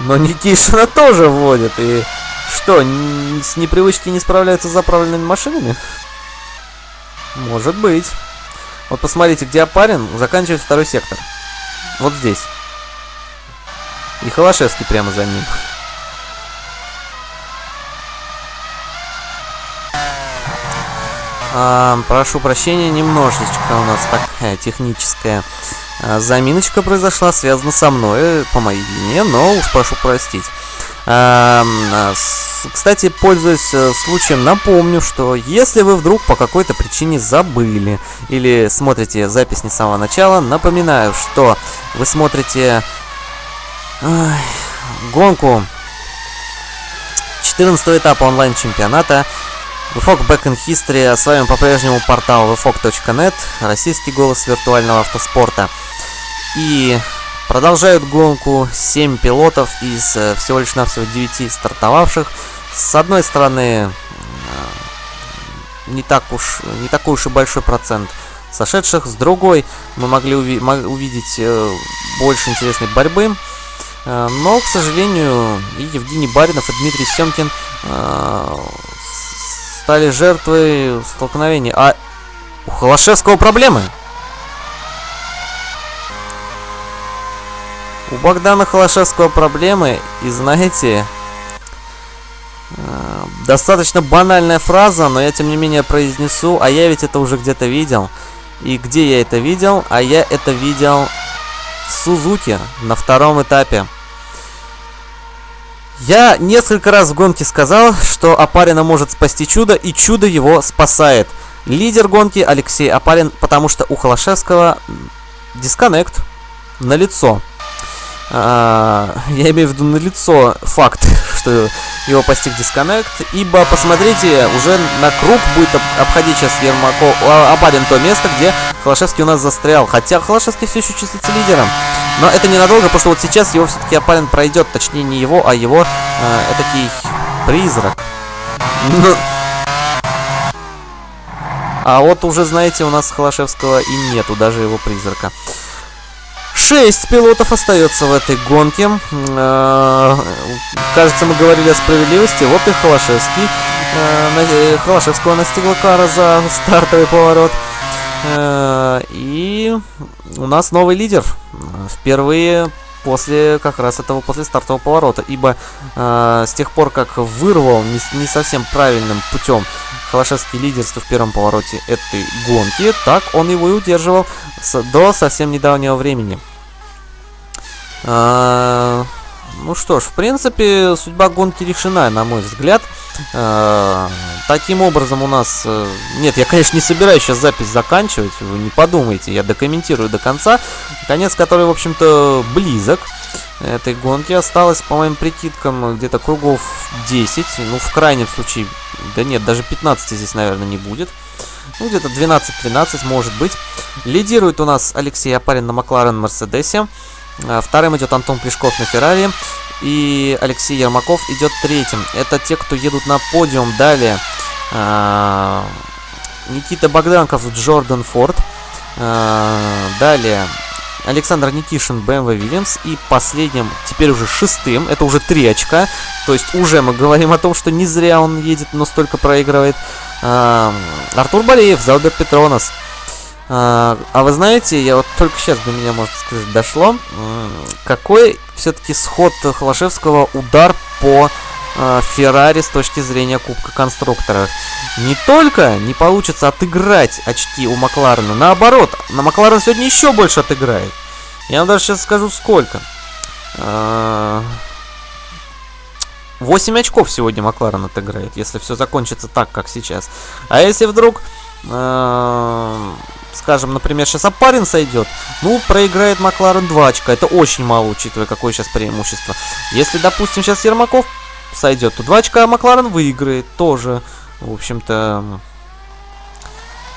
Но Никишина *laughs* тоже вводит. И что, с непривычки не справляются с заправленными машинами? Может быть. Вот посмотрите, где Апарин заканчивает второй сектор. Вот здесь. И Холошевский прямо за ним. А, прошу прощения, немножечко у нас такая техническая а, заминочка произошла, связана со мной, по моей вине, но уж прошу простить. А, с, кстати, пользуясь э, случаем, напомню, что если вы вдруг по какой-то причине забыли или смотрите запись не с самого начала, напоминаю, что вы смотрите ой, гонку 14 этапа онлайн-чемпионата VFOG Back in History, а с вами по-прежнему портал vfog.net, российский голос виртуального автоспорта. И продолжают гонку 7 пилотов из э, всего лишь навсего 9 стартовавших. С одной стороны, э, не, так уж, не такой уж и большой процент сошедших, с другой мы могли уви увидеть э, больше интересной борьбы. Но, к сожалению, и Евгений Баринов, и Дмитрий Семкин стали жертвой столкновения. А у Холошевского проблемы. У Богдана Холошевского проблемы, и знаете, э, достаточно банальная фраза, но я тем не менее произнесу, а я ведь это уже где-то видел. И где я это видел? А я это видел в Сузуки на втором этапе. Я несколько раз в гонке сказал, что Апарина может спасти чудо, и чудо его спасает. Лидер гонки Алексей Апарин, потому что у Холошевского дисконнект на лицо. А, я имею в виду на лицо факт, *laughs* что его постиг дисконнект, ибо, посмотрите, уже на круг будет обходить сейчас Ермаков, Апарин то место, где Холошевский у нас застрял, хотя Холошевский все еще числится лидером. Но это ненадолго, потому что вот сейчас его все-таки Апарин пройдет, точнее не его, а его э, этакий призрак. Ну... А вот уже, знаете, у нас Холошевского и нету, даже его призрака. Шесть пилотов остается в этой гонке. Э, кажется, мы говорили о справедливости. Вот и Холошевский. Э, Холошевского настигла кара за стартовый поворот. Э, и у нас новый лидер. Впервые после как раз этого после стартового поворота, ибо э, с тех пор как вырвал не, не совсем правильным путем Холошевский лидерство в первом повороте этой гонки, так он его и удерживал с, до совсем недавнего времени. Э, ну что ж, в принципе, судьба гонки решена, на мой взгляд. Э, таким образом у нас... Э, нет, я, конечно, не собираюсь сейчас запись заканчивать, вы не подумайте, я докомментирую до конца. Конец, который, в общем-то, близок. этой гонки. Осталось, по моим прикидкам, где-то кругов 10. Ну, в крайнем случае, да нет, даже 15 здесь, наверное, не будет. Ну, где-то 12-13, может быть. Лидирует у нас Алексей Апарин на Макларен Мерседесе. А, вторым идет Антон Плешков на Феррари. И Алексей Ермаков идет третьим. Это те, кто едут на подиум. Далее а, Никита Богданков, Джордан Форд. А, далее Александр Никишин, BMW Williams. И последним, теперь уже шестым, это уже три очка. То есть уже мы говорим о том, что не зря он едет, но столько проигрывает. Артур Болеев, Залбер Петронос. А, а вы знаете, я вот только сейчас до меня, можно сказать, дошло, какой все-таки сход Холошевского удар по а, Феррари с точки зрения Кубка Конструкторов. Не только не получится отыграть очки у Макларена, наоборот, на Макларен сегодня еще больше отыграет. Я вам даже сейчас скажу сколько. 8 а, очков сегодня Макларен отыграет, если все закончится так, как сейчас. А если вдруг скажем, например, сейчас Апарин сойдет, ну, проиграет Макларен 2 очка. Это очень мало, учитывая, какое сейчас преимущество. Если, допустим, сейчас Ермаков сойдет, то 2 очка Макларен выиграет тоже. В общем-то,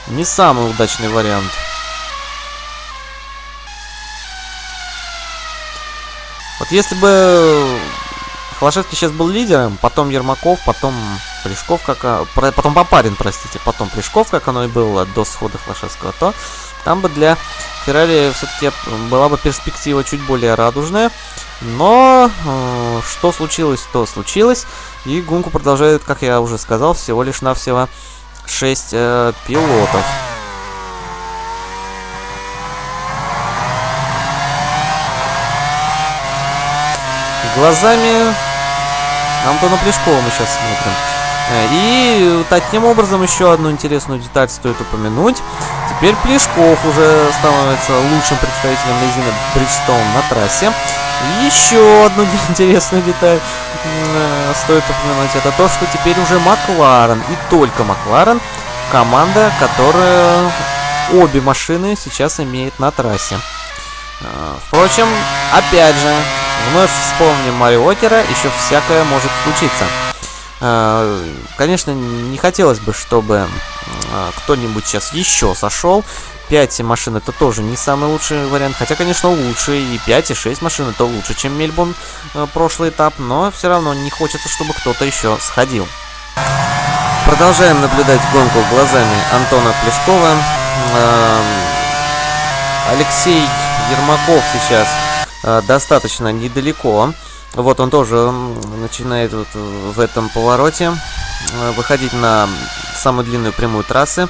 не самый удачный вариант. Вот если бы Холошевский сейчас был лидером, потом Ермаков, потом Плешков, как... А, потом Попарин, простите, потом Плешков, как оно и было до схода Холошевского, то там бы для Феррари все-таки была бы перспектива чуть более радужная. Но э, что случилось, то случилось. И гонку продолжает, как я уже сказал, всего лишь навсего 6 э, пилотов. Глазами Антона Плешкова мы сейчас смотрим. Э, и таким образом еще одну интересную деталь стоит упомянуть. Теперь Плешков уже становится лучшим представителем резины Бриджстоун на трассе. Еще одну *laughs* интересную деталь э, стоит упомянуть. Это то, что теперь уже Макларен и только Макларен команда, которая обе машины сейчас имеет на трассе. Э, впрочем, опять же, вновь вспомним Марио Окера, еще всякое может случиться. Э, конечно, не хотелось бы, чтобы э, кто-нибудь сейчас еще сошел. 5 машин это тоже не самый лучший вариант. Хотя, конечно, лучше. И 5, и 6 машин это лучше, чем Мельбурн э, прошлый этап. Но все равно не хочется, чтобы кто-то еще сходил. Продолжаем наблюдать гонку глазами Антона Плешкова. Алексей Ермаков сейчас достаточно недалеко вот он тоже начинает вот в этом повороте э, выходить на самую длинную прямую трассы.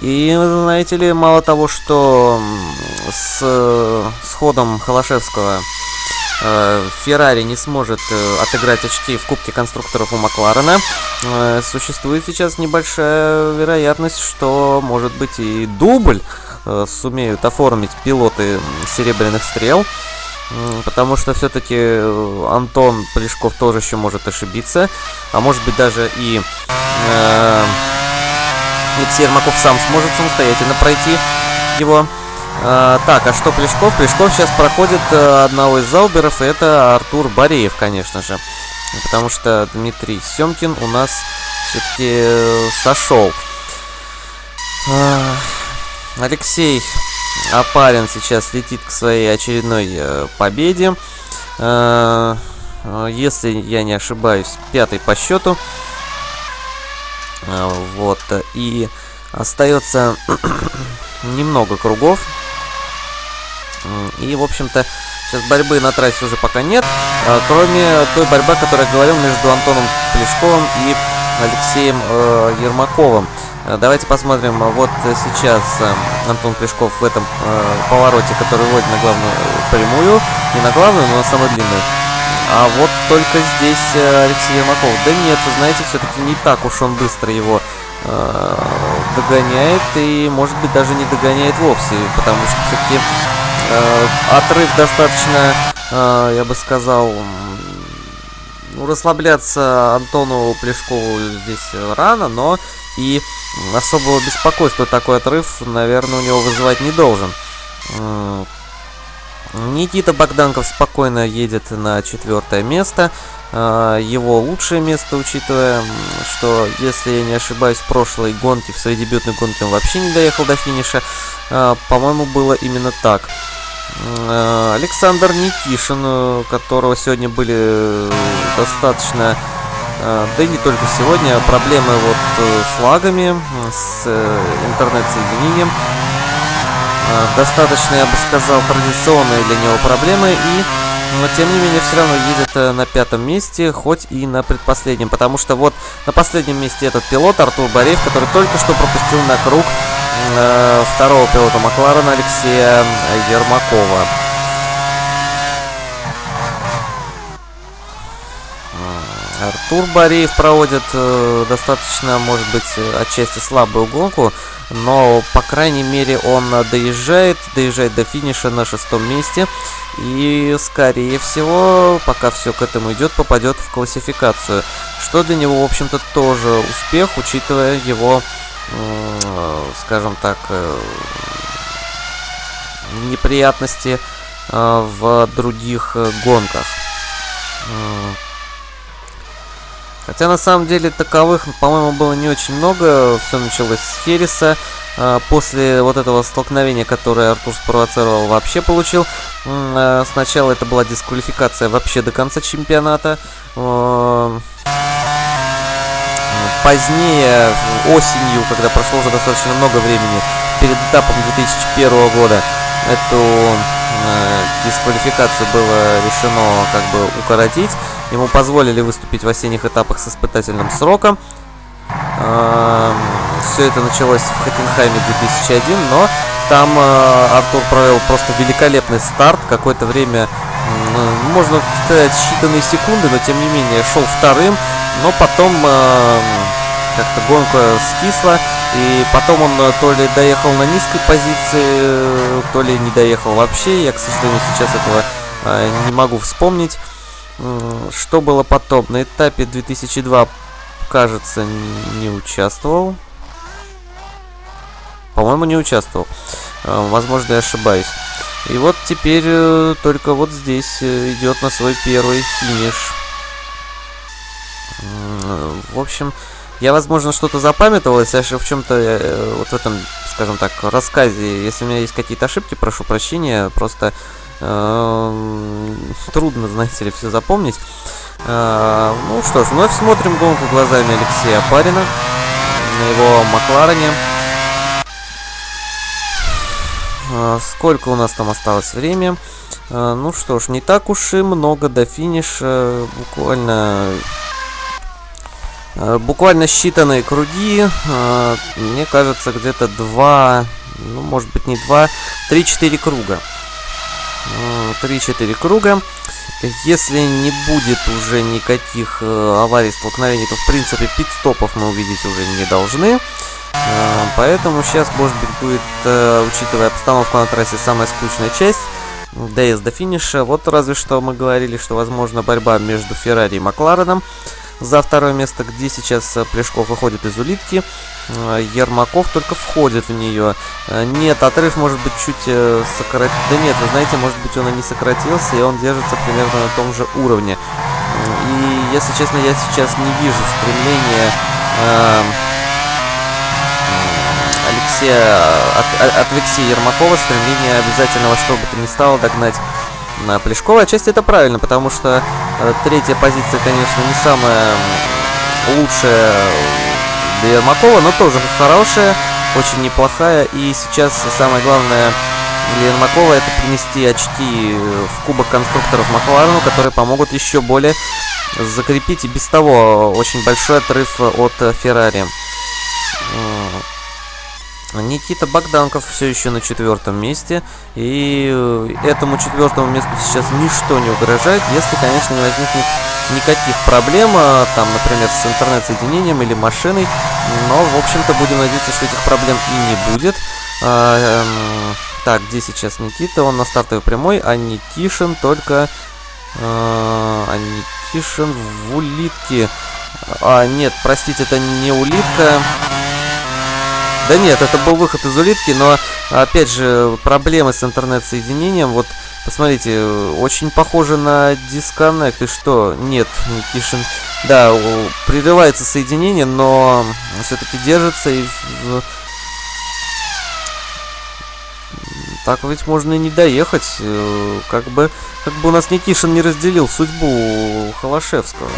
И, знаете ли, мало того, что с, с ходом Холошевского э, Феррари не сможет э, отыграть очки в Кубке конструкторов у Макларена, существует сейчас небольшая вероятность, что, может быть, и дубль сумеют оформить пилоты Серебряных Стрел. Потому что все-таки э, Антон Полешков тоже еще может ошибиться. А может быть даже и э, Алексей Ермаков сам сможет самостоятельно пройти его. Э, так, а что Плешков? Плешков сейчас проходит э, одного из зауберов, и это Артур Бореев, конечно же. Потому что Дмитрий Семкин у нас все-таки э, сошел. Алексей а парень сейчас летит к своей очередной э, победе. Э, если я не ошибаюсь, пятый по счету. Э, вот. И остается *clears throat* немного кругов. И, в общем-то, сейчас борьбы на трассе уже пока нет. Э, кроме той борьбы, которая я говорил между Антоном Плешковым и Алексеем э, Ермаковым. Э, давайте посмотрим, вот сейчас э, Антон Плешков в этом э, повороте, который вводит на главную прямую, не на главную, но на самую длинную. А вот только здесь Алексей Ермаков. Да нет, вы знаете, все-таки не так уж он быстро его догоняет и, может быть, даже не догоняет вовсе, потому что все-таки отрыв достаточно, я бы сказал, ну, расслабляться Антону Плешкову здесь рано, но и особого беспокойства такой отрыв, наверное, у него вызывать не должен. Никита Богданков спокойно едет на четвертое место. А, его лучшее место, учитывая, что, если я не ошибаюсь, в прошлой гонке, в своей дебютной гонке он вообще не доехал до финиша. А, по-моему, было именно так. А, Александр Никишин, у которого сегодня были достаточно да и не только сегодня, проблемы вот э, с лагами, с э, интернет-соединением. Достаточно, я бы сказал, традиционные для него проблемы и но тем не менее все равно едет э, на пятом месте, хоть и на предпоследнем, потому что вот на последнем месте этот пилот Артур Бореев, который только что пропустил на круг э, второго пилота Макларена Алексея Ермакова. Артур Бореев проводит э, достаточно, может быть, отчасти слабую гонку, но, по крайней мере, он доезжает, доезжает до финиша на шестом месте. И, скорее всего, пока все к этому идет, попадет в классификацию. Что для него, в общем-то, тоже успех, учитывая его, скажем так, э, неприятности э, в других э, гонках. Хотя на самом деле таковых, по-моему, было не очень много. Все началось с Хереса. После вот этого столкновения, которое Артур спровоцировал, вообще получил. Сначала это была дисквалификация вообще до конца чемпионата. Позднее, осенью, когда прошло уже достаточно много времени, перед этапом 2001 года, эту дисквалификацию было решено как бы укоротить. Ему позволили выступить в осенних этапах с испытательным сроком. Все это началось в Хокенхайме 2001, но там э, Артур провел просто великолепный старт. Какое-то время, можно сказать, считанные секунды, но тем не менее шел вторым. Но потом э, как-то гонка скисла. И потом он э, то ли доехал на низкой позиции, то ли не доехал вообще. Я, к сожалению, сейчас этого не могу вспомнить. Что было потом? На этапе 2002, кажется, не участвовал. По-моему, не участвовал. А, возможно, я ошибаюсь. И вот теперь э, только вот здесь э, идет на свой первый финиш. В общем, я, возможно, что-то запамятовал, если в чем-то, э, вот в этом, скажем так, рассказе, если у меня есть какие-то ошибки, прошу прощения, просто Эм, трудно, знаете ли, все запомнить. Э, ну что ж, вновь смотрим гонку глазами Алексея Парина на его Макларене. Э, сколько у нас там осталось время? Э, ну что ж, не так уж и много до финиша. Буквально... Буквально считанные круги. Мне кажется, где-то два... Ну, может быть, не два, три-четыре круга. 3-4 круга. Если не будет уже никаких э, аварий, столкновений, то в принципе пит-стопов мы увидеть уже не должны. Э, поэтому сейчас, может быть, будет, э, учитывая обстановку на трассе, самая скучная часть. Доезд до финиша. Вот разве что мы говорили, что возможно борьба между Феррари и Маклареном за второе место, где сейчас э, Плешков выходит из улитки. Э, Ермаков только входит в нее. Э, нет, отрыв может быть чуть сократить. Да нет, вы знаете, может быть он и не сократился, и он держится примерно на том же уровне. И, если честно, я сейчас не вижу стремления э, Алексея, от, от Алексея Ермакова, стремления обязательного, что бы то ни стало, догнать на Плешкова. Отчасти это правильно, потому что э, третья позиция, конечно, не самая лучшая для Ермакова, но тоже хорошая, очень неплохая. И сейчас самое главное для Ермакова это принести очки в Кубок конструкторов Макларену, которые помогут еще более закрепить и без того очень большой отрыв от Феррари. Никита Богданков все еще на четвертом месте. И э, этому четвертому месту сейчас ничто не угрожает, если, конечно, не возникнет никаких проблем, а, там, например, с интернет-соединением или машиной. Но, в общем-то, будем надеяться, что этих проблем и не будет. А, эм, так, где сейчас Никита? Он на стартовой прямой, а Никишин только... А, а Никишин в улитке. А, нет, простите, это не улитка. Да нет, это был выход из улитки, но, опять же, проблемы с интернет-соединением. Вот Посмотрите, очень похоже на дисконнект. И что? Нет, Никишин... Да, прерывается соединение, но все-таки держится и... Так ведь можно и не доехать. Э, как бы, как бы у нас Никишин не разделил судьбу Холошевского.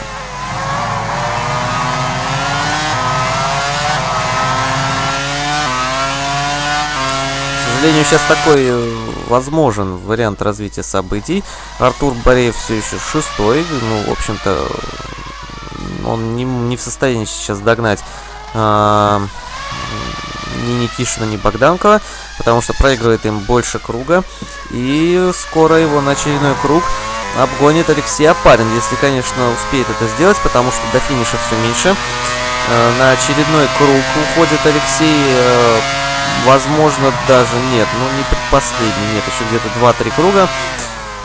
Сожалению, сейчас такой э, возможен вариант развития событий. Артур Бореев все еще шестой. Ну, в общем-то, он не, не в состоянии сейчас догнать а, ни Никишина, ни Богданкова, потому что проигрывает им больше круга. И скоро его на очередной круг обгонит Алексей Апарин, если, конечно, успеет это сделать, потому что до финиша все меньше. А, на очередной круг уходит Алексей э, возможно, даже нет. Ну, не предпоследний, нет, еще где-то 2-3 круга.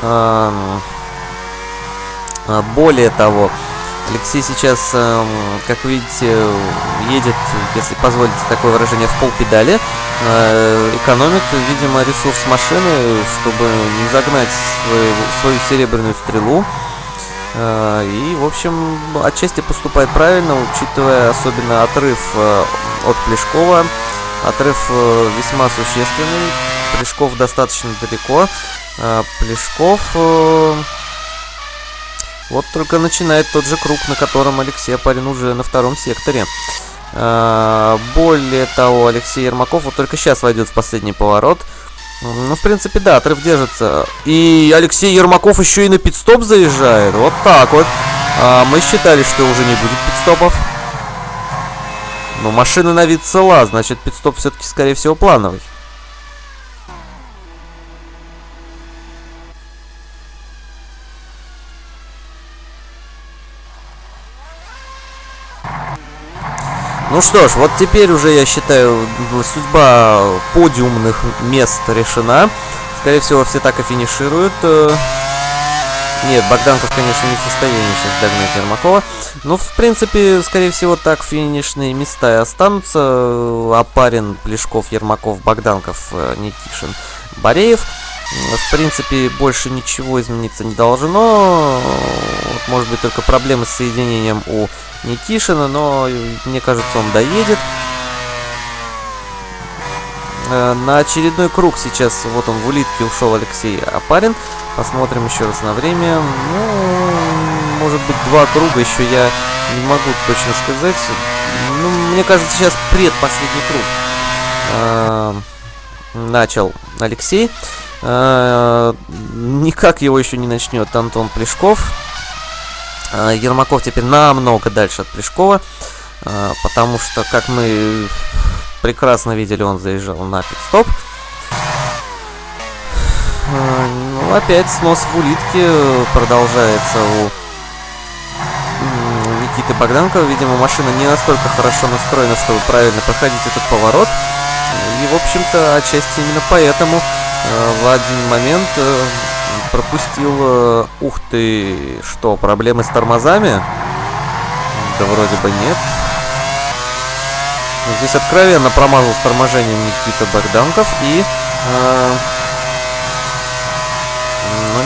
А, более того, Алексей сейчас, как видите, едет, если позволите такое выражение, в полпедали. А, экономит, видимо, ресурс машины, чтобы не загнать свою, свою серебряную стрелу. А, и, в общем, отчасти поступает правильно, учитывая особенно отрыв от Плешкова. Отрыв э, весьма существенный. Плешков достаточно далеко. А, Плешков... Э, вот только начинает тот же круг, на котором Алексей Апарин уже на втором секторе. А, более того, Алексей Ермаков вот только сейчас войдет в последний поворот. Ну, в принципе, да, отрыв держится. И Алексей Ермаков еще и на пидстоп заезжает. Вот так вот. А, мы считали, что уже не будет пидстопов. Но машина на вид цела, значит пидстоп все-таки, скорее всего, плановый. Ну что ж, вот теперь уже, я считаю, судьба подиумных мест решена. Скорее всего, все так и финишируют. Э, нет, Богданков, конечно, не в состоянии сейчас догнать Ермакова. Но, в принципе, скорее всего, так финишные места и останутся. Апарин, Плешков, Ермаков, Богданков, э, Никишин, Бореев. В принципе, больше ничего измениться не должно. Может быть, только проблемы с соединением у Никишина, но мне кажется, он доедет. Э, на очередной круг сейчас, вот он в улитке ушел Алексей Апарин. Посмотрим еще раз на время. Ну, может быть, два круга еще я не могу точно сказать. Ну, мне кажется, сейчас предпоследний круг э, начал Алексей. Э, никак его еще не начнет Антон Плешков. Э, Ермаков теперь намного дальше от Плешкова. Потому что, как мы прекрасно видели, он заезжал на пит-стоп. Э, опять снос в улитке продолжается у Никиты Богданкова. Видимо, машина не настолько хорошо настроена, чтобы правильно проходить этот поворот. И, в общем-то, отчасти именно поэтому э, в один момент э, пропустил... Ух ты, что, проблемы с тормозами? Да вроде бы нет. Здесь откровенно промазал с торможением Никита Богданков и... Э,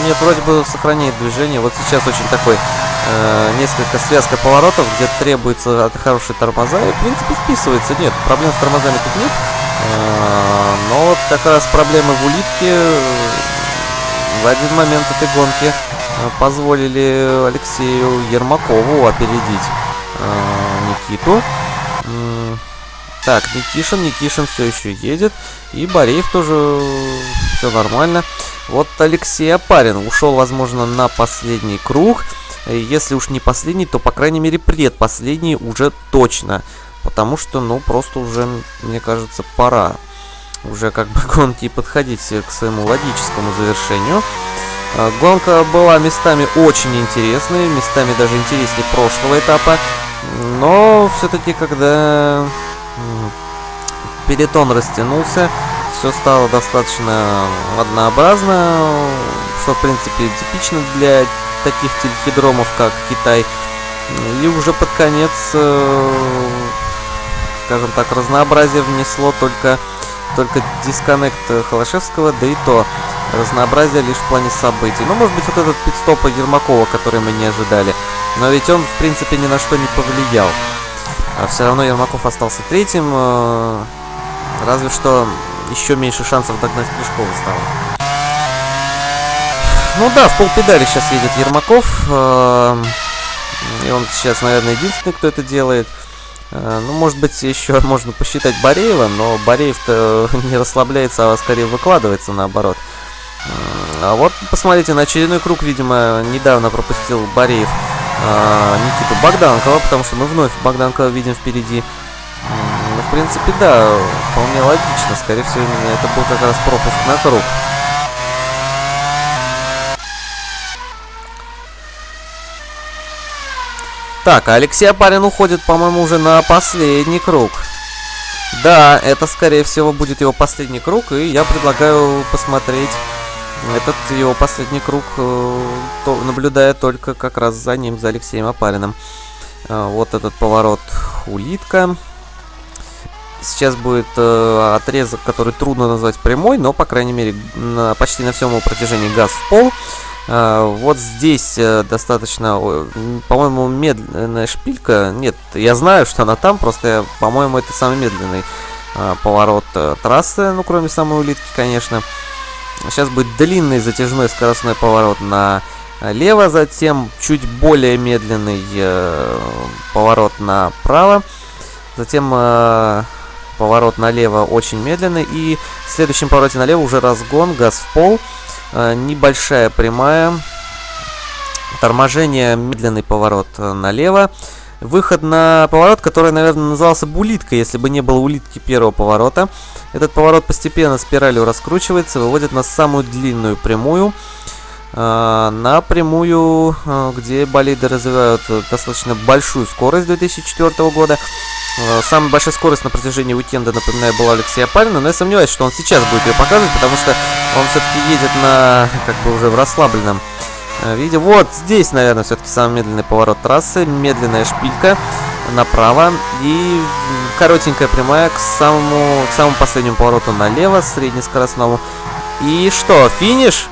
нет, вроде бы сохраняет движение. Вот сейчас очень такой э, несколько связка поворотов, где требуется хорошие тормоза. И, в принципе, вписывается. Нет, проблем с тормозами тут нет. Э, но вот как раз проблемы в улитке э, в один момент этой гонки э, позволили Алексею Ермакову опередить э, Никиту. Так, Никишин, Никишин все еще едет. И Бореев тоже все нормально. Вот Алексей Апарин ушел, возможно, на последний круг. Если уж не последний, то, по крайней мере, предпоследний уже точно. Потому что, ну, просто уже, мне кажется, пора. Уже как бы *laughs* гонки подходить к своему логическому завершению. А, гонка была местами очень интересной, местами даже интереснее прошлого этапа. Но все-таки, когда Перетон растянулся, все стало достаточно однообразно, что в принципе типично для таких телехидромов, как Китай. И уже под конец, э, скажем так, разнообразие внесло только, только дисконнект Холошевского, да и то разнообразие лишь в плане событий. Ну, может быть, вот этот пидстоп Ермакова, который мы не ожидали. Но ведь он, в принципе, ни на что не повлиял. А все равно Ермаков остался третьим. Э, разве что еще меньше шансов догнать Плешкова стало. Ну да, в полпедали сейчас едет Ермаков. Э, и он сейчас, наверное, единственный, кто это делает. Э, ну, может быть, еще *laughs* можно посчитать Бореева, но Бореев-то *laughs* не расслабляется, а скорее выкладывается наоборот. А вот посмотрите, на очередной круг, видимо, недавно пропустил Бореев э, Никиту Богданкова, потому что мы вновь Богданкова видим впереди. В принципе, да, вполне логично. Скорее всего, именно это был как раз пропуск на круг. Так, а Алексей Апарин уходит, по-моему, уже на последний круг. Да, это, скорее всего, будет его последний круг, и я предлагаю посмотреть этот его последний круг, э, то, наблюдая только как раз за ним, за Алексеем Апариным. Э, вот этот поворот улитка. Сейчас будет э, отрезок, который трудно назвать прямой, но, по крайней мере, на, почти на всем его протяжении газ в пол. А, вот здесь э, достаточно, по-моему, медленная шпилька. Нет, я знаю, что она там, просто, по-моему, это самый медленный а, поворот э, трассы, ну, кроме самой улитки, конечно. Сейчас будет длинный затяжной скоростной поворот налево, затем чуть более медленный э, поворот направо, затем поворот налево очень медленный, и в следующем повороте налево уже разгон, газ в пол. Э, небольшая прямая. Торможение, медленный поворот э, налево. Выход на поворот, который, наверное, назывался бы улиткой, если бы не было улитки первого поворота. Этот поворот постепенно спиралью раскручивается, выводит на самую длинную прямую. Э, на прямую, где болиды развивают достаточно большую скорость 2004 года. Э, самая большая скорость на протяжении уикенда, напоминаю, была Алексея Палина, но я сомневаюсь, что он сейчас будет ее показывать, потому что он все-таки едет на, как бы уже в расслабленном э, виде. Вот здесь, наверное, все-таки самый медленный поворот трассы, медленная шпилька направо и коротенькая прямая к самому, к самому последнему повороту налево, среднескоростному. И что, финиш?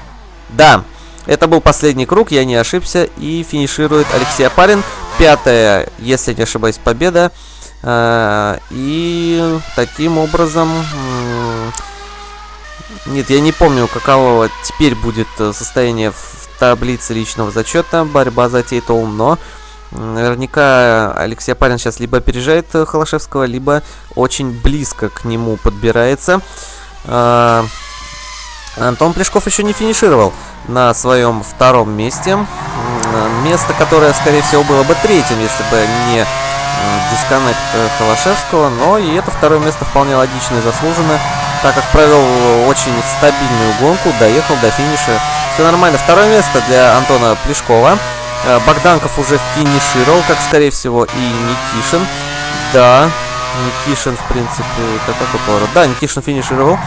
Да, это был последний круг, я не ошибся, и финиширует Алексей Апарин. Пятая, если не ошибаюсь, победа. А, и таким образом... Нет, я не помню, каково теперь будет э, состояние в таблице личного зачета, борьба за титул, но наверняка Алексей Апарин сейчас либо опережает э, Холошевского, либо очень близко к нему подбирается. Антон Плешков еще не финишировал на своем втором месте. Место, которое, скорее всего, было бы третьим, если бы не дисконнект э, Холошевского, но и это второе место вполне логично и заслуженно, так как провел очень стабильную гонку, доехал до финиша. Все нормально. Второе место для Антона Плешкова. Э, Богданков уже финишировал, как скорее всего и Никишин. Да, Никишин, в принципе, это какой поворот? Да, Никишин финишировал.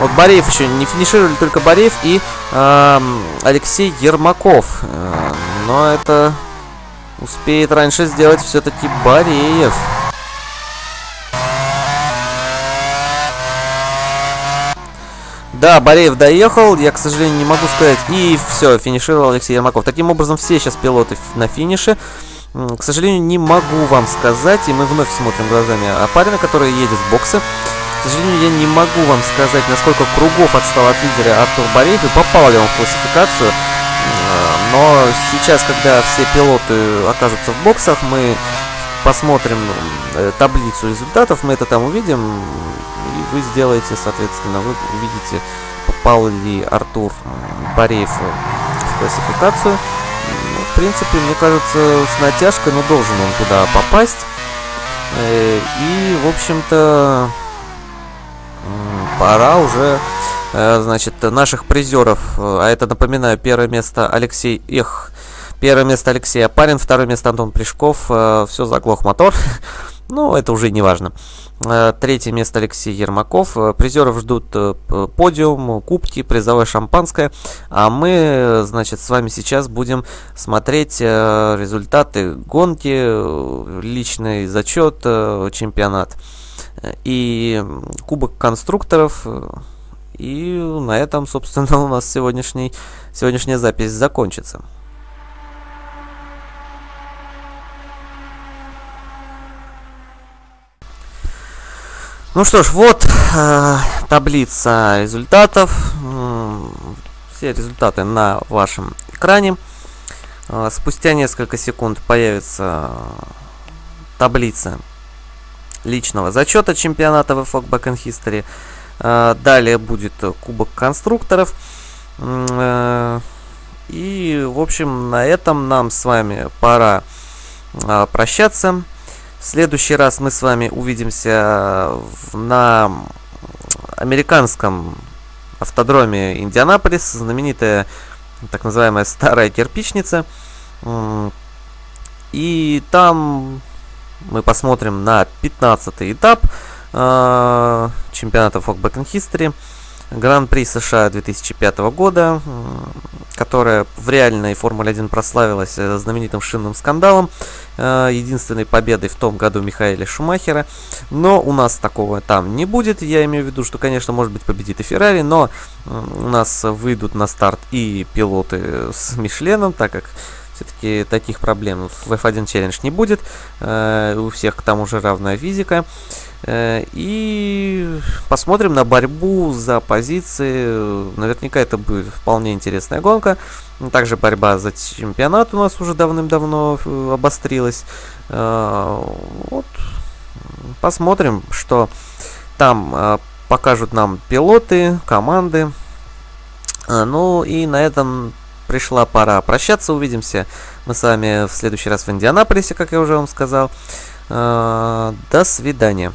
Вот Бореев еще не финишировали, только Бореев и э, Алексей Ермаков. Э, но это Успеет раньше сделать все-таки Бореев. Да, Бореев доехал, я, к сожалению, не могу сказать. И все, финишировал Алексей Ермаков. Таким образом, все сейчас пилоты на финише. К сожалению, не могу вам сказать, и мы вновь смотрим глазами Апарина, который едет в боксы. Сожалению, я не могу вам сказать, насколько кругов отстал от лидера Артур Бореев и попал ли он в классификацию. Но сейчас, когда все пилоты окажутся в боксах, мы посмотрим э, таблицу результатов, мы это там увидим, и вы сделаете, соответственно, вы увидите, попал ли Артур Бореев в классификацию. Ну, в принципе, мне кажется, с натяжкой, но должен он туда попасть. Э, и, в общем-то, пора уже Э, значит, наших призеров. Э, а это, напоминаю, первое место Алексей Эх. Первое место Алексей Апарин, второе место Антон Плешков. Э, Все, заглох мотор. *laughs* ну, это уже не важно. Третье место Алексей Ермаков. Призеров ждут подиум, кубки, призовое шампанское. А мы, значит, с вами сейчас будем смотреть результаты гонки, личный зачет, чемпионат и кубок конструкторов И на этом, собственно, *laughs* у нас сегодняшний, сегодняшняя запись закончится. Ну что ж, вот э, таблица результатов. Все результаты на вашем экране. Э, спустя несколько секунд появится таблица личного зачета чемпионата VFOG Back in History. Э, далее будет кубок конструкторов. Э, и, в общем, на этом нам с вами пора э, прощаться. В следующий раз мы с вами увидимся на американском автодроме Индианаполис, знаменитая так называемая старая кирпичница. И там мы посмотрим на 15 этап э, чемпионата Folk Back in History. Гран-при США 2005 года, которая в реальной Формуле 1 прославилась э, знаменитым шинным скандалом, э, единственной победой в том году Михаила Шумахера. Но у нас такого там не будет. Я имею в виду, что, конечно, может быть победит и Феррари, но у нас выйдут на старт и пилоты с Мишленом, так как все-таки таких проблем в F1 Challenge не будет. Э, у всех к тому же равная физика. Э, и посмотрим на борьбу за позиции. Наверняка это будет вполне интересная гонка. Также борьба за чемпионат у нас уже давным-давно э, обострилась. Вот. Посмотрим, что там покажут нам пилоты, команды. Ну и на этом пришла пора прощаться. Увидимся мы с вами в следующий раз в Индианаполисе, как я уже вам сказал. Э, до свидания.